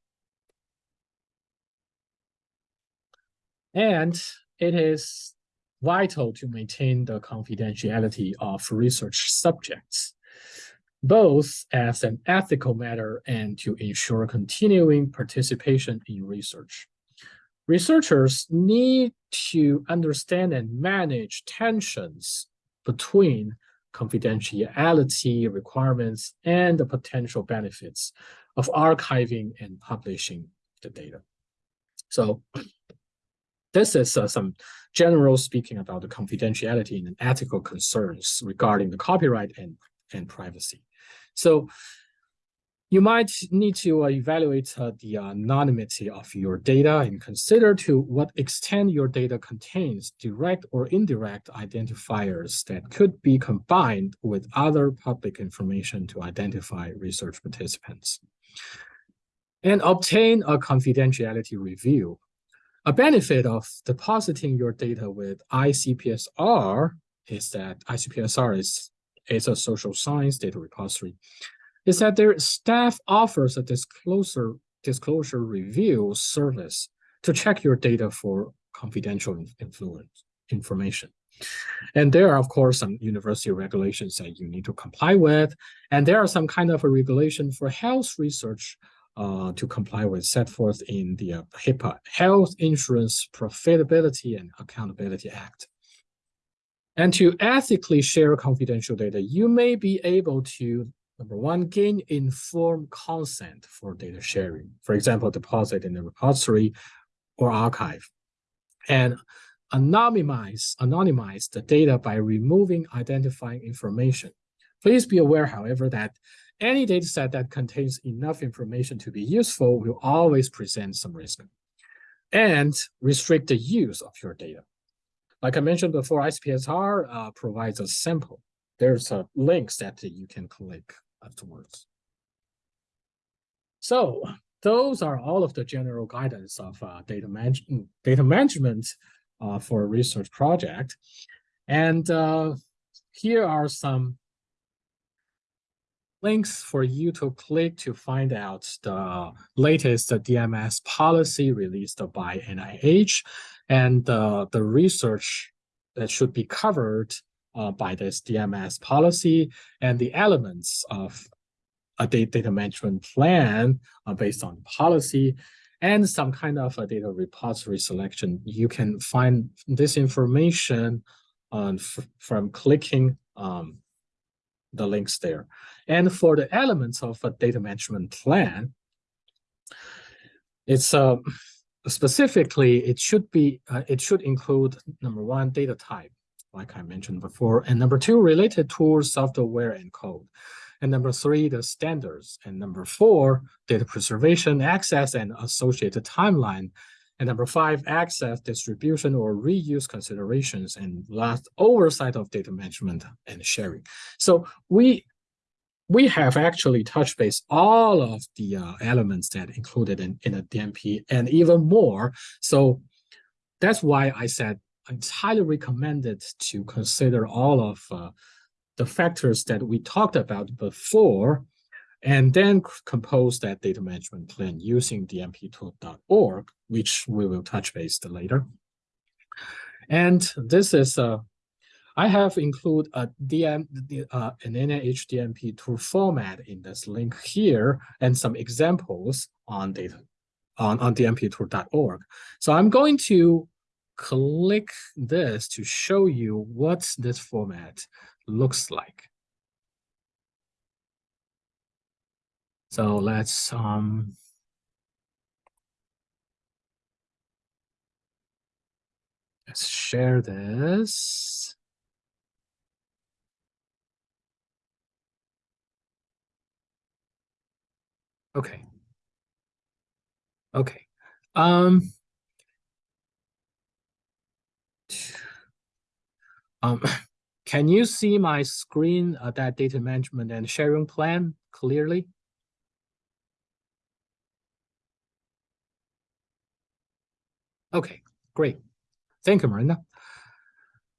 And it is vital to maintain the confidentiality of research subjects, both as an ethical matter and to ensure continuing participation in research. Researchers need to understand and manage tensions between confidentiality requirements and the potential benefits of archiving and publishing the data. So this is uh, some general speaking about the confidentiality and ethical concerns regarding the copyright and, and privacy. So you might need to uh, evaluate uh, the anonymity of your data and consider to what extent your data contains direct or indirect identifiers that could be combined with other public information to identify research participants. And obtain a confidentiality review. A benefit of depositing your data with ICPSR is that ICPSR is, is a social science data repository is that their staff offers a disclosure, disclosure review service to check your data for confidential influence information. And there are, of course, some university regulations that you need to comply with. And there are some kind of a regulation for health research uh, to comply with set forth in the uh, HIPAA, Health Insurance Profitability and Accountability Act. And to ethically share confidential data, you may be able to Number one, gain informed consent for data sharing. For example, deposit in the repository or archive. And anonymize, anonymize the data by removing identifying information. Please be aware, however, that any dataset that contains enough information to be useful will always present some risk. And restrict the use of your data. Like I mentioned before, ICPSR uh, provides a sample. There's a links that you can click afterwards. So those are all of the general guidance of uh, data, manage data management uh, for a research project. And uh, here are some links for you to click to find out the latest DMS policy released by NIH and the research that should be covered uh, by this DMS policy and the elements of a data management plan uh, based on policy and some kind of a data repository selection. You can find this information on from clicking um, the links there. And for the elements of a data management plan, it's uh, specifically, it should be, uh, it should include number one, data type like I mentioned before. And number two, related tools, software, and code. And number three, the standards. And number four, data preservation, access, and associated timeline. And number five, access, distribution, or reuse considerations. And last, oversight of data management and sharing. So we we have actually touched base all of the uh, elements that included in, in a DMP and even more. So that's why I said it's highly recommended to consider all of uh, the factors that we talked about before, and then compose that data management plan using dmptool.org, which we will touch base later. And this is, uh, I have included a DM, uh, an NIH DMP tool format in this link here, and some examples on data on, on dmptool.org. So I'm going to click this to show you what this format looks like. So let's um, let's share this. Okay. Okay. Um, um, can you see my screen, uh, that data management and sharing plan clearly? Okay, great. Thank you, Miranda.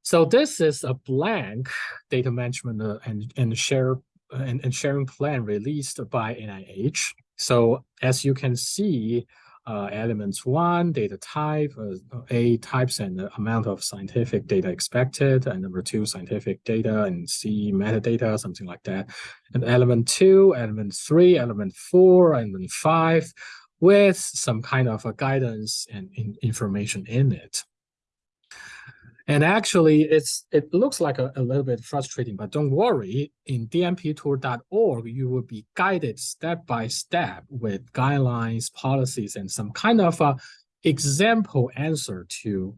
So this is a blank data management uh, and, and share and, and sharing plan released by NIH. So as you can see, uh, elements one, data type, uh, A types and the amount of scientific data expected, and number two, scientific data, and C metadata, something like that. And element two, element three, element four, element five, with some kind of a guidance and in information in it. And actually, it's it looks like a, a little bit frustrating, but don't worry. In dmptool.org, you will be guided step by step with guidelines, policies, and some kind of a example answer to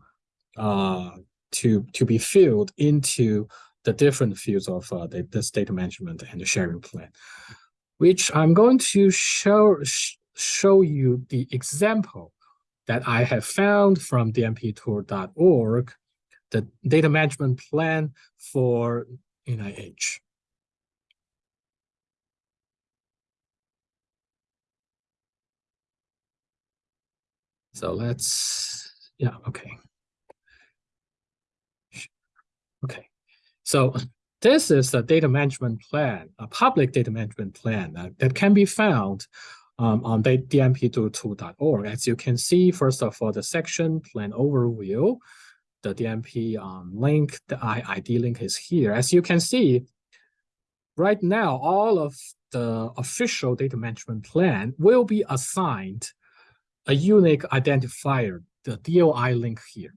uh, to to be filled into the different fields of uh, the, this data management and the sharing plan, which I'm going to show sh show you the example that I have found from dmptool.org the data management plan for NIH. So let's, yeah, okay. Okay, so this is the data management plan, a public data management plan that, can be found um, on dmptool.org. As you can see, first of all, the section plan overview, the DMP um, link, the ID link is here. As you can see, right now, all of the official data management plan will be assigned a unique identifier, the DOI link here.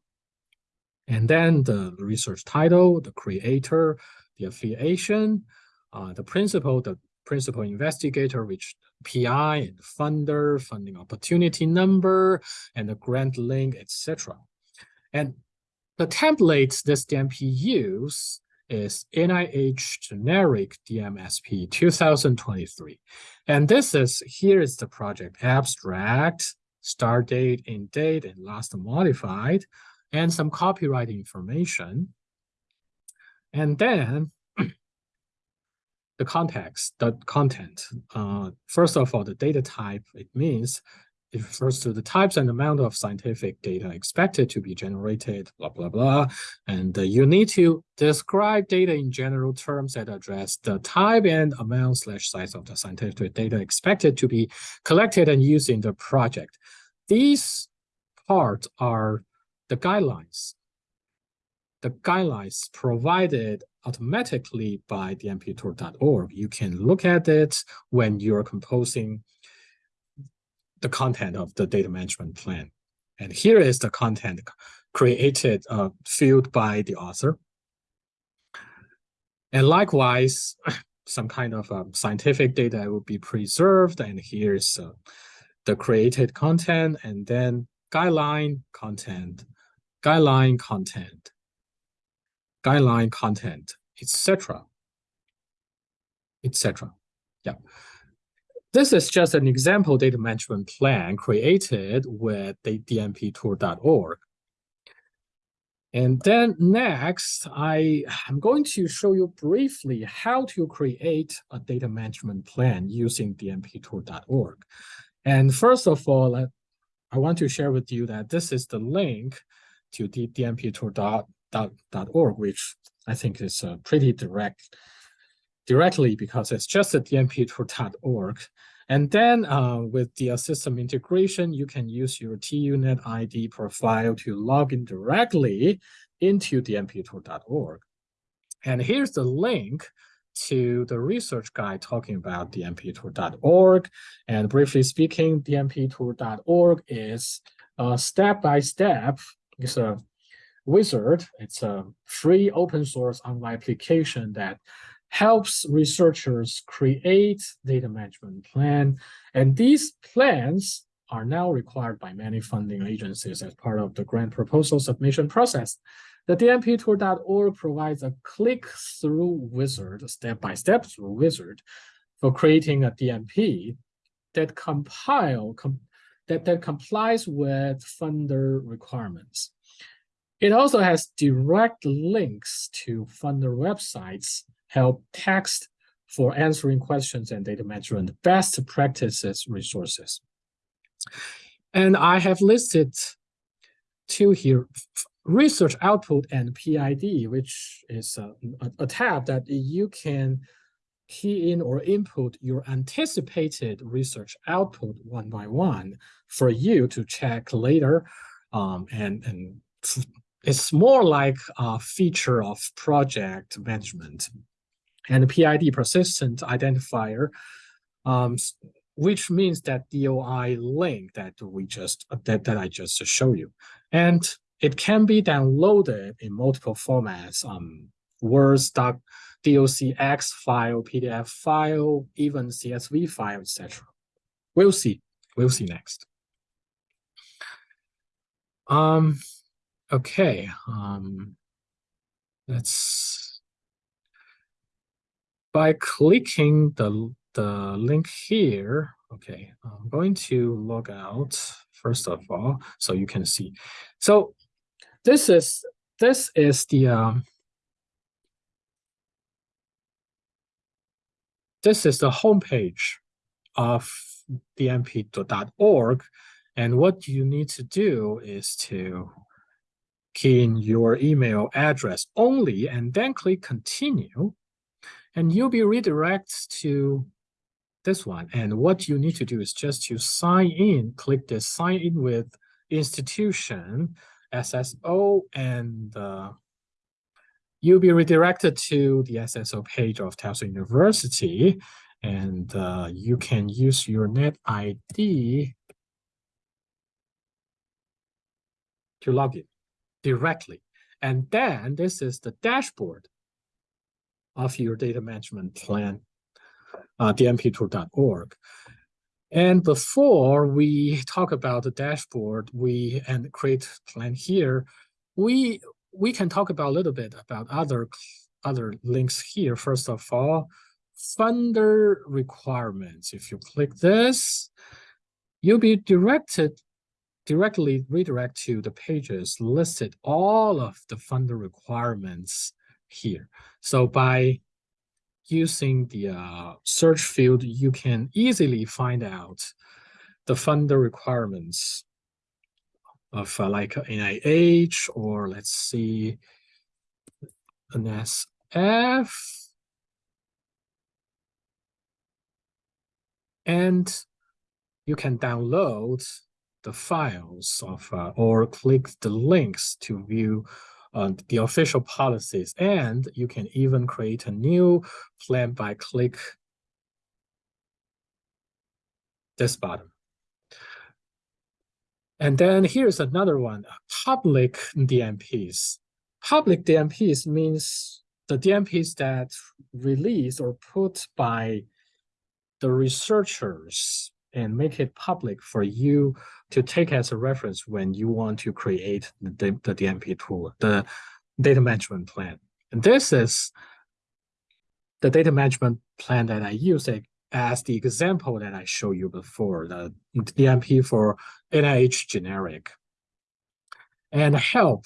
And then the research title, the creator, the affiliation, uh, the principal, the principal investigator, which PI and funder, funding opportunity number, and the grant link, etc. And the templates this DMP use is NIH generic DMSP 2023. And this is, here is the project abstract, start date, end date, and last modified, and some copyright information. And then the context, the content. Uh, first of all, the data type, it means it refers to the types and amount of scientific data expected to be generated, blah, blah, blah. And uh, you need to describe data in general terms that address the type and amount slash size of the scientific data expected to be collected and used in the project. These parts are the guidelines. The guidelines provided automatically by dmptool.org. You can look at it when you're composing the content of the data management plan. And here is the content created uh, field by the author. And likewise, some kind of um, scientific data will be preserved. And here's uh, the created content and then guideline content, guideline content, guideline content, etc., etc. Yeah. This is just an example data management plan created with the dmptool.org. And then next, I am going to show you briefly how to create a data management plan using dmptool.org. And first of all, I want to share with you that this is the link to dmptool.org, which I think is a pretty direct directly because it's just at dmptool.org. And then uh, with the system integration, you can use your TUNet ID profile to log in directly into dmptool.org. And here's the link to the research guide talking about dmptool.org. And briefly speaking, dmptool.org is a step-by-step, -step, it's a wizard, it's a free open source online application that helps researchers create data management plan. And these plans are now required by many funding agencies as part of the grant proposal submission process. The dmptool.org provides a click-through wizard, step-by-step -step wizard for creating a DMP that compile com that, that complies with funder requirements. It also has direct links to funder websites, help text for answering questions and data management, best practices resources. And I have listed two here, research output and PID, which is a, a, tab that you can key in or input your anticipated research output one by one for you to check later. Um, and, and it's more like a feature of project management. And PID, persistent identifier, um, which means that DOI link that we just that, that I just showed you. And it can be downloaded in multiple formats, um, Words, doc, docx file, PDF file, even CSV file, etc. We'll see. We'll see next. Um, okay. Um, let's by clicking the the link here. Okay, I'm going to log out first of all, so you can see. So this is this is the um, this is the homepage of dmp.org. And what you need to do is to key in your email address only and then click continue. And you'll be redirected to this one. And what you need to do is just to sign in, click the sign in with institution, SSO, and uh, you'll be redirected to the SSO page of Towson University, and uh, you can use your net ID to log in directly. And then this is the dashboard of your data management plan, uh, dmptool.org. And before we talk about the dashboard, we and create plan here, we we can talk about a little bit about other other links here. First of all, funder requirements. If you click this, you'll be directed directly redirect to the pages listed all of the funder requirements here. So by using the uh, search field, you can easily find out the funder requirements of uh, like NIH or let's see, NSF. And you can download the files of uh, or click the links to view uh, the official policies. And you can even create a new plan by click this button. And then here's another one, public DMPs. Public DMPs means the DMPs that released or put by the researchers and make it public for you to take as a reference when you want to create the, the DMP tool, the data management plan. And this is the data management plan that I use as the example that I showed you before, the DMP for NIH generic. And help.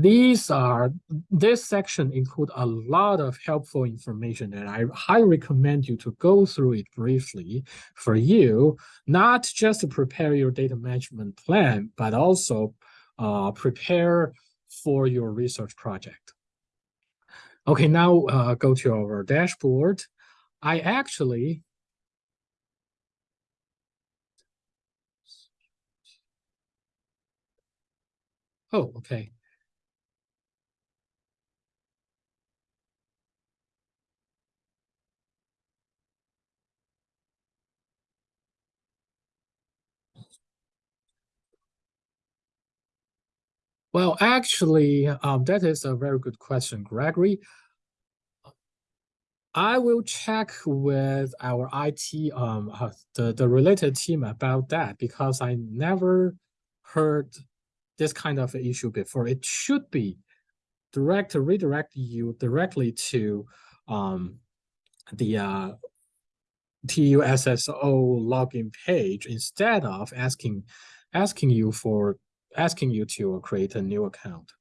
These are, this section include a lot of helpful information and I highly recommend you to go through it briefly for you, not just to prepare your data management plan, but also uh, prepare for your research project. Okay, now uh, go to our dashboard. I actually Oh, okay. Well, actually, um, that is a very good question, Gregory. I will check with our IT, um, uh, the, the related team about that because I never heard this kind of issue before. It should be direct to redirect you directly to um, the uh, TUSSO login page instead of asking asking you for asking you to create a new account.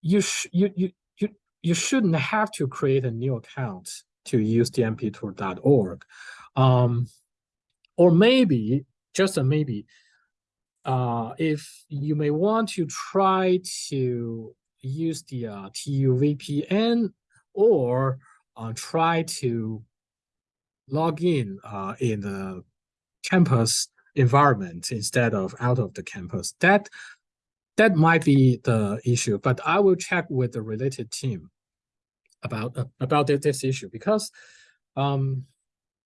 You you you you you shouldn't have to create a new account to use dmptool.org. Um, or maybe, just a maybe, uh, if you may want to try to use the uh, TU VPN or uh, try to log in uh, in the campus environment instead of out of the campus. That that might be the issue, but I will check with the related team about uh, about this issue because um,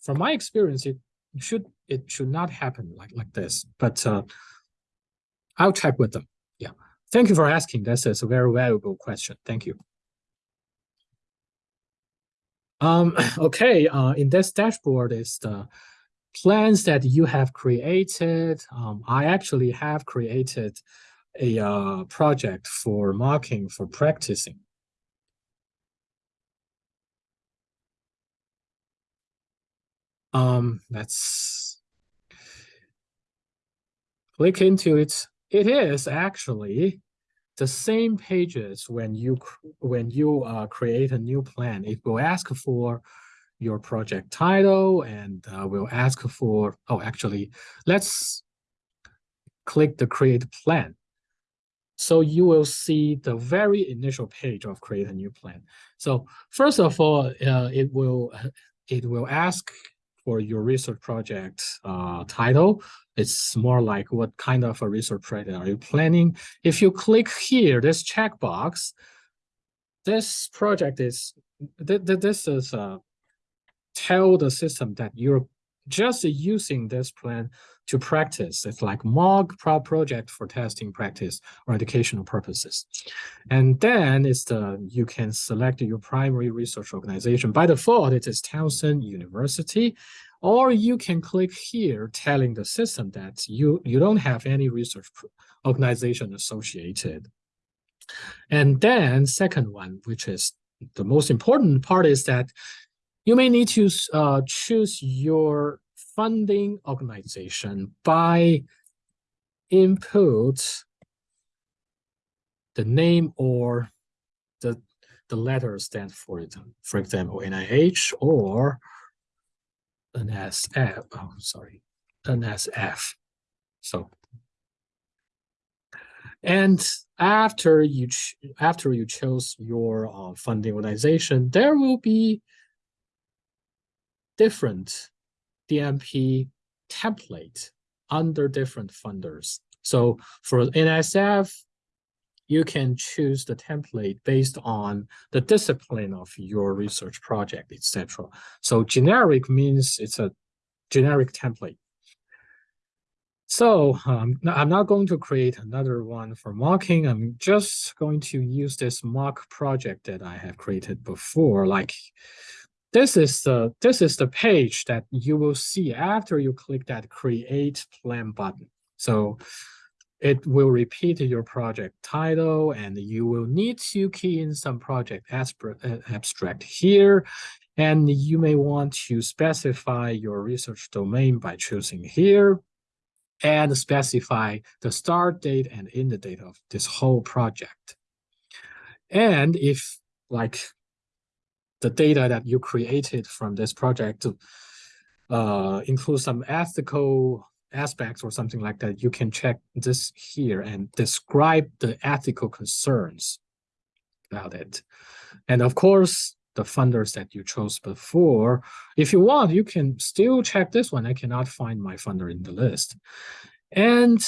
from my experience, it should it should not happen like like this. But uh, I'll check with them. Yeah, thank you for asking. That's, that's a very valuable question. Thank you. Um, okay, uh, in this dashboard is the plans that you have created. Um, I actually have created a uh, project for marking for practicing. Um, let's click into it. It is actually the same pages when you when you uh, create a new plan. It will ask for your project title and uh, will ask for, oh, actually, let's click the create plan. So you will see the very initial page of create a new plan. So first of all, uh, it will it will ask for your research project uh, title. It's more like what kind of a research project are you planning? If you click here, this checkbox, this project is, th th this is uh, tell the system that you're just using this plan to practice. It's like mock pro project for testing practice or educational purposes. And then it's the you can select your primary research organization. By default, it is Towson University. Or you can click here telling the system that you, you don't have any research organization associated. And then second one, which is the most important part is that you may need to uh, choose your funding organization by input the name or the the letter stands for it. For example, NIH or NSF. Oh, sorry, NSF. So, and after you after you chose your uh, funding organization, there will be different DMP template under different funders. So for NSF, you can choose the template based on the discipline of your research project, etc. So generic means it's a generic template. So um, I'm not going to create another one for mocking. I'm just going to use this mock project that I have created before, like this is the this is the page that you will see after you click that create plan button. So it will repeat your project title and you will need to key in some project uh, abstract here. And you may want to specify your research domain by choosing here and specify the start date and end date of this whole project. And if like the data that you created from this project uh, include some ethical aspects or something like that, you can check this here and describe the ethical concerns about it. And of course, the funders that you chose before, if you want, you can still check this one. I cannot find my funder in the list. And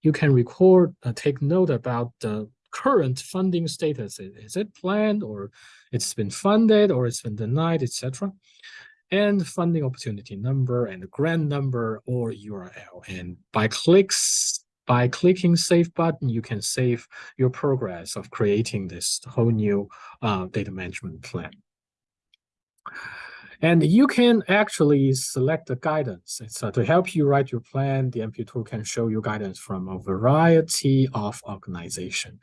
you can record, uh, take note about the current funding status. Is it planned or it's been funded or it's been denied, etc. And funding opportunity number and grant number or URL. And by clicks, by clicking save button, you can save your progress of creating this whole new uh, data management plan. And you can actually select the guidance. To help you write your plan, DMP tool can show you guidance from a variety of organization.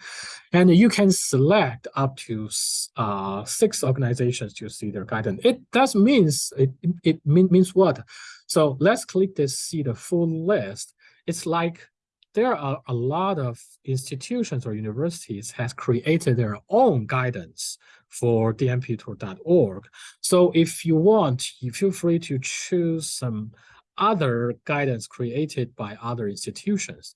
And you can select up to uh, six organizations to see their guidance. It does means, it, it mean, means what? So let's click this, see the full list. It's like there are a lot of institutions or universities has created their own guidance for dmptool.org. So if you want, you feel free to choose some other guidance created by other institutions.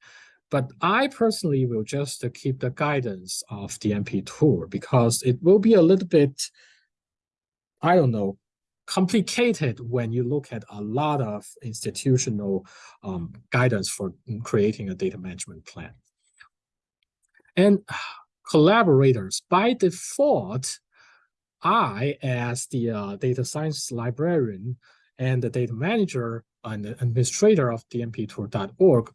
But I personally will just keep the guidance of DMP tool because it will be a little bit, I don't know, complicated when you look at a lot of institutional um, guidance for creating a data management plan. And collaborators, by default, I, as the uh, data science librarian and the data manager and administrator of dmptool.org,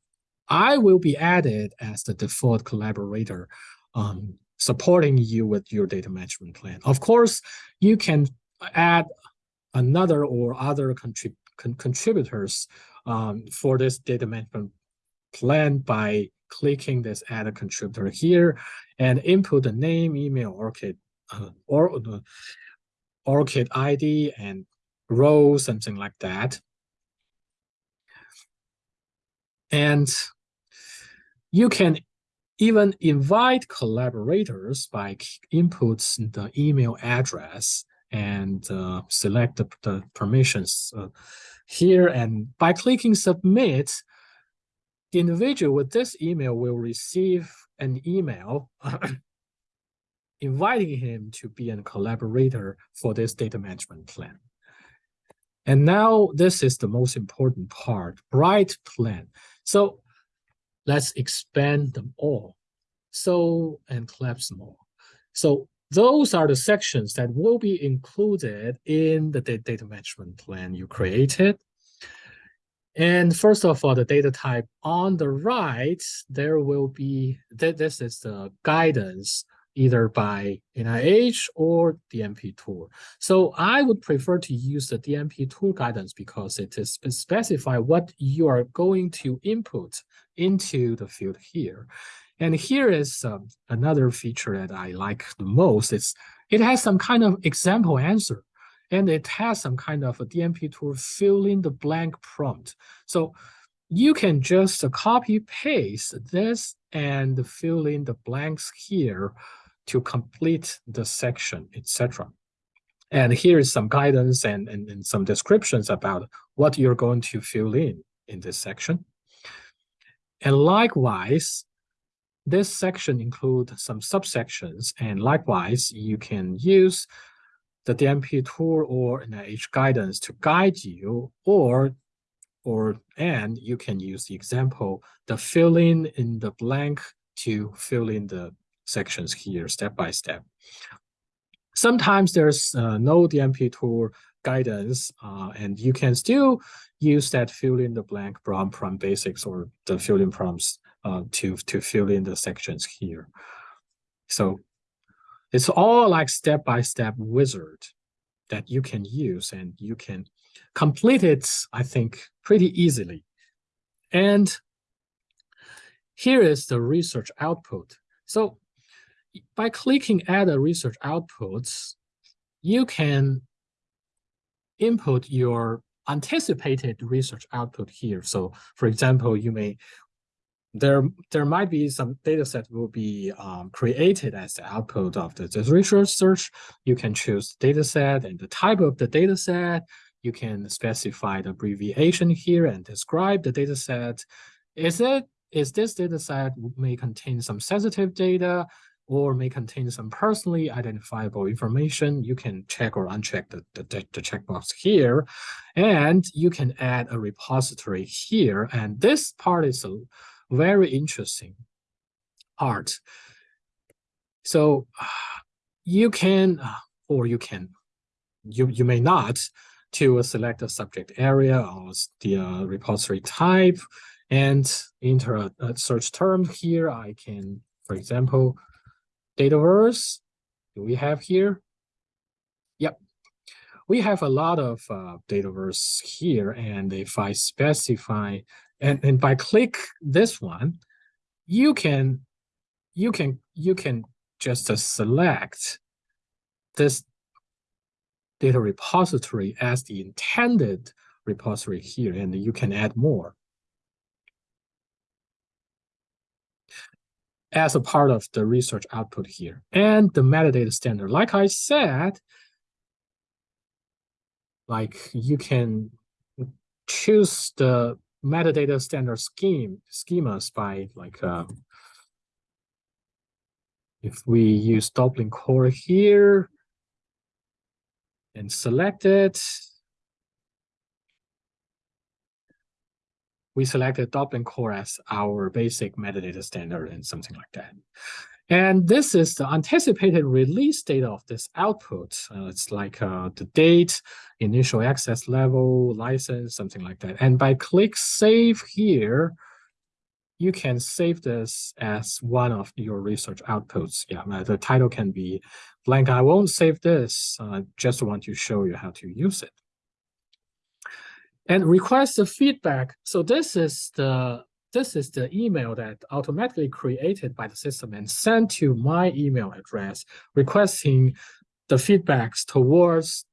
I will be added as the default collaborator um, supporting you with your data management plan. Of course, you can add another or other contrib con contributors um, for this data management plan by clicking this add a contributor here and input the name, email, ORCID uh, or the ORCID ID and role, something like that. And you can even invite collaborators by inputs the email address and uh, select the, the permissions uh, here. And by clicking submit, the individual with this email will receive an email inviting him to be a collaborator for this data management plan. And now this is the most important part, bright plan. So let's expand them all. So, and collapse them all. So those are the sections that will be included in the data management plan you created. And first of all, the data type on the right, there will be, this is the guidance either by NIH or DMP tool. So I would prefer to use the DMP tool guidance because it is specify what you are going to input into the field here. And here is um, another feature that I like the most. It's, it has some kind of example answer, and it has some kind of a DMP tool fill in the blank prompt. So you can just copy paste this and fill in the blanks here to complete the section, etc. And here is some guidance and, and, and some descriptions about what you're going to fill in in this section. And likewise, this section includes some subsections, and likewise, you can use the DMP tool or NIH guidance to guide you, or or and you can use the example, the filling in the blank to fill in the sections here step by step. Sometimes there's uh, no DMP tool guidance, uh, and you can still use that fill in the blank prompt from basics or the fill in prompts uh, to, to fill in the sections here. So it's all like step-by-step -step wizard that you can use and you can complete it, I think, pretty easily. And here is the research output. So by clicking add a research outputs, you can input your anticipated research output here. So for example, you may there there might be some data set will be um, created as the output of the, research search. You can choose data set and the type of the data set. You can specify the abbreviation here and describe the data set. Is it is this data set may contain some sensitive data or may contain some personally identifiable information, you can check or uncheck the, the, the checkbox here. And you can add a repository here. And this part is a very interesting art. So you can, or you can, you, you may not, to select a subject area or the uh, repository type and enter a, a search term here. I can, for example, Dataverse, do we have here? Yep. we have a lot of uh, Dataverse here. And if I specify, and, and by click this one, you can, you can, you can just uh, select this data repository as the intended repository here, and you can add more. as a part of the research output here. And the metadata standard, like I said, like you can choose the metadata standard scheme schemas by like uh, if we use Dublin core here and select it, we selected Dublin core as our basic metadata standard and something like that. And this is the anticipated release date of this output. Uh, it's like uh, the date, initial access level, license, something like that. And by click save here, you can save this as one of your research outputs. Yeah, the title can be blank. I won't save this. I uh, just want to show you how to use it and request the feedback. So this is the this is the email that automatically created by the system and sent to my email address requesting the feedbacks towards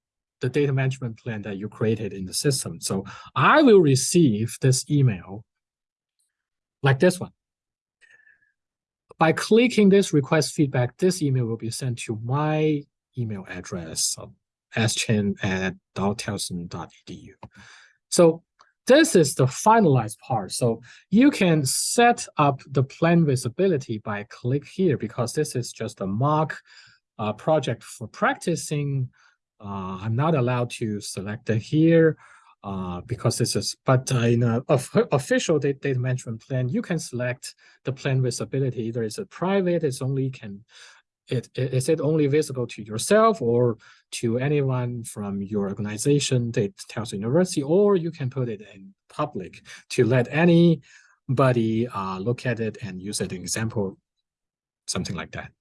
the data management plan that you created in the system. So I will receive this email like this one. By clicking this request feedback, this email will be sent to my email address, of schen at daltowson.edu. So this is the finalized part. So you can set up the plan visibility by click here because this is just a mock uh, project for practicing. Uh, I'm not allowed to select it here uh, because this is, but uh, in an official data, data management plan, you can select the plan visibility. Either it's a private, it's only can it, is it only visible to yourself or to anyone from your organization, the Towson University, or you can put it in public to let anybody uh, look at it and use it an example, something like that.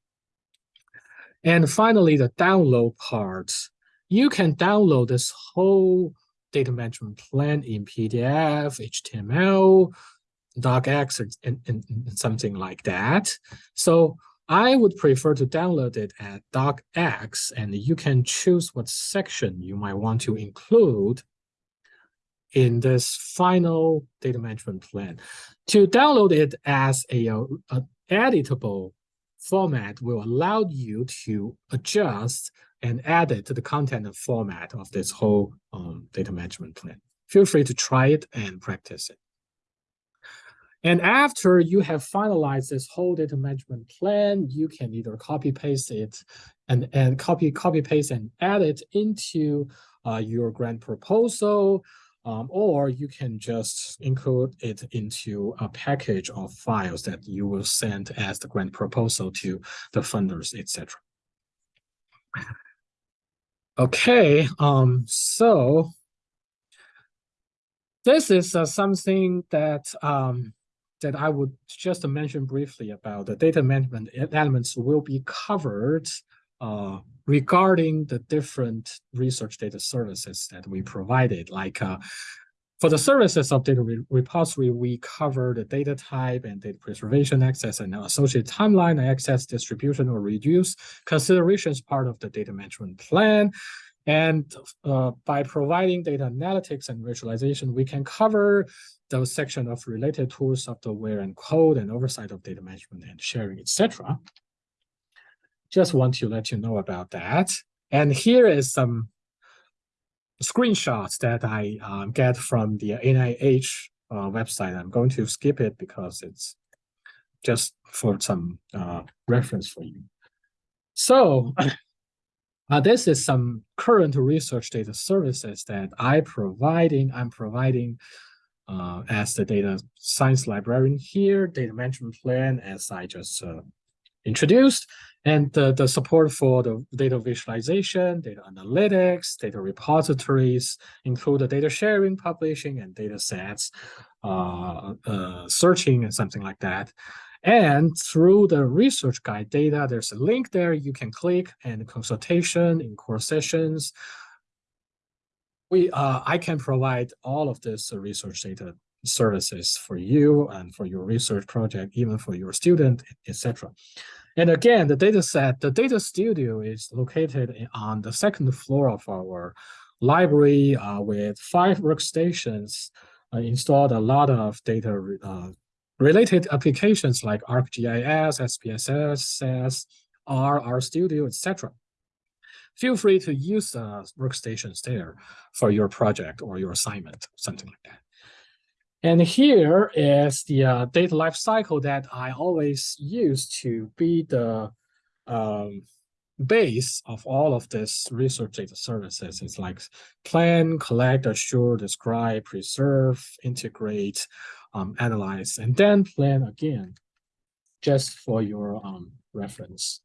And finally, the download part. You can download this whole data management plan in PDF, HTML, docx, and, and, and something like that. So I would prefer to download it at docx, and you can choose what section you might want to include in this final data management plan. To download it as a, a, a editable format will allow you to adjust and add it to the content and format of this whole um, data management plan. Feel free to try it and practice it. And after you have finalized this whole data management plan, you can either copy paste it and, and copy, copy paste and add it into uh, your grant proposal, um, or you can just include it into a package of files that you will send as the grant proposal to the funders, etc. Okay, um, so this is uh, something that um, that I would just mention briefly about the data management elements will be covered uh, regarding the different research data services that we provided. Like uh, for the services of data re repository, we cover the data type and data preservation access and associated timeline access distribution or reduce considerations part of the data management plan. And uh, by providing data analytics and visualization, we can cover those section of related tools, software and code and oversight of data management and sharing, etc. Just want to let you know about that. And here is some screenshots that I um, get from the NIH uh, website. I'm going to skip it because it's just for some uh, reference for you. So uh, this is some current research data services that I providing. I'm providing uh, as the data science librarian here, data management plan, as I just uh, introduced, and the, the support for the data visualization, data analytics, data repositories, include the data sharing, publishing, and data sets, uh, uh, searching, and something like that. And through the research guide data, there's a link there you can click and consultation in core sessions, we uh, I can provide all of this research data services for you and for your research project, even for your student, etc. And again, the data set, the data studio is located on the second floor of our library uh, with five workstations uh, installed a lot of data uh, related applications like ArcGIS, SPSS, SAS, R, RStudio, etc. Feel free to use uh, workstations there for your project or your assignment, something like that. And here is the uh, data lifecycle that I always use to be the um, base of all of this research data services. It's like plan, collect, assure, describe, preserve, integrate, um, analyze, and then plan again, just for your um, reference.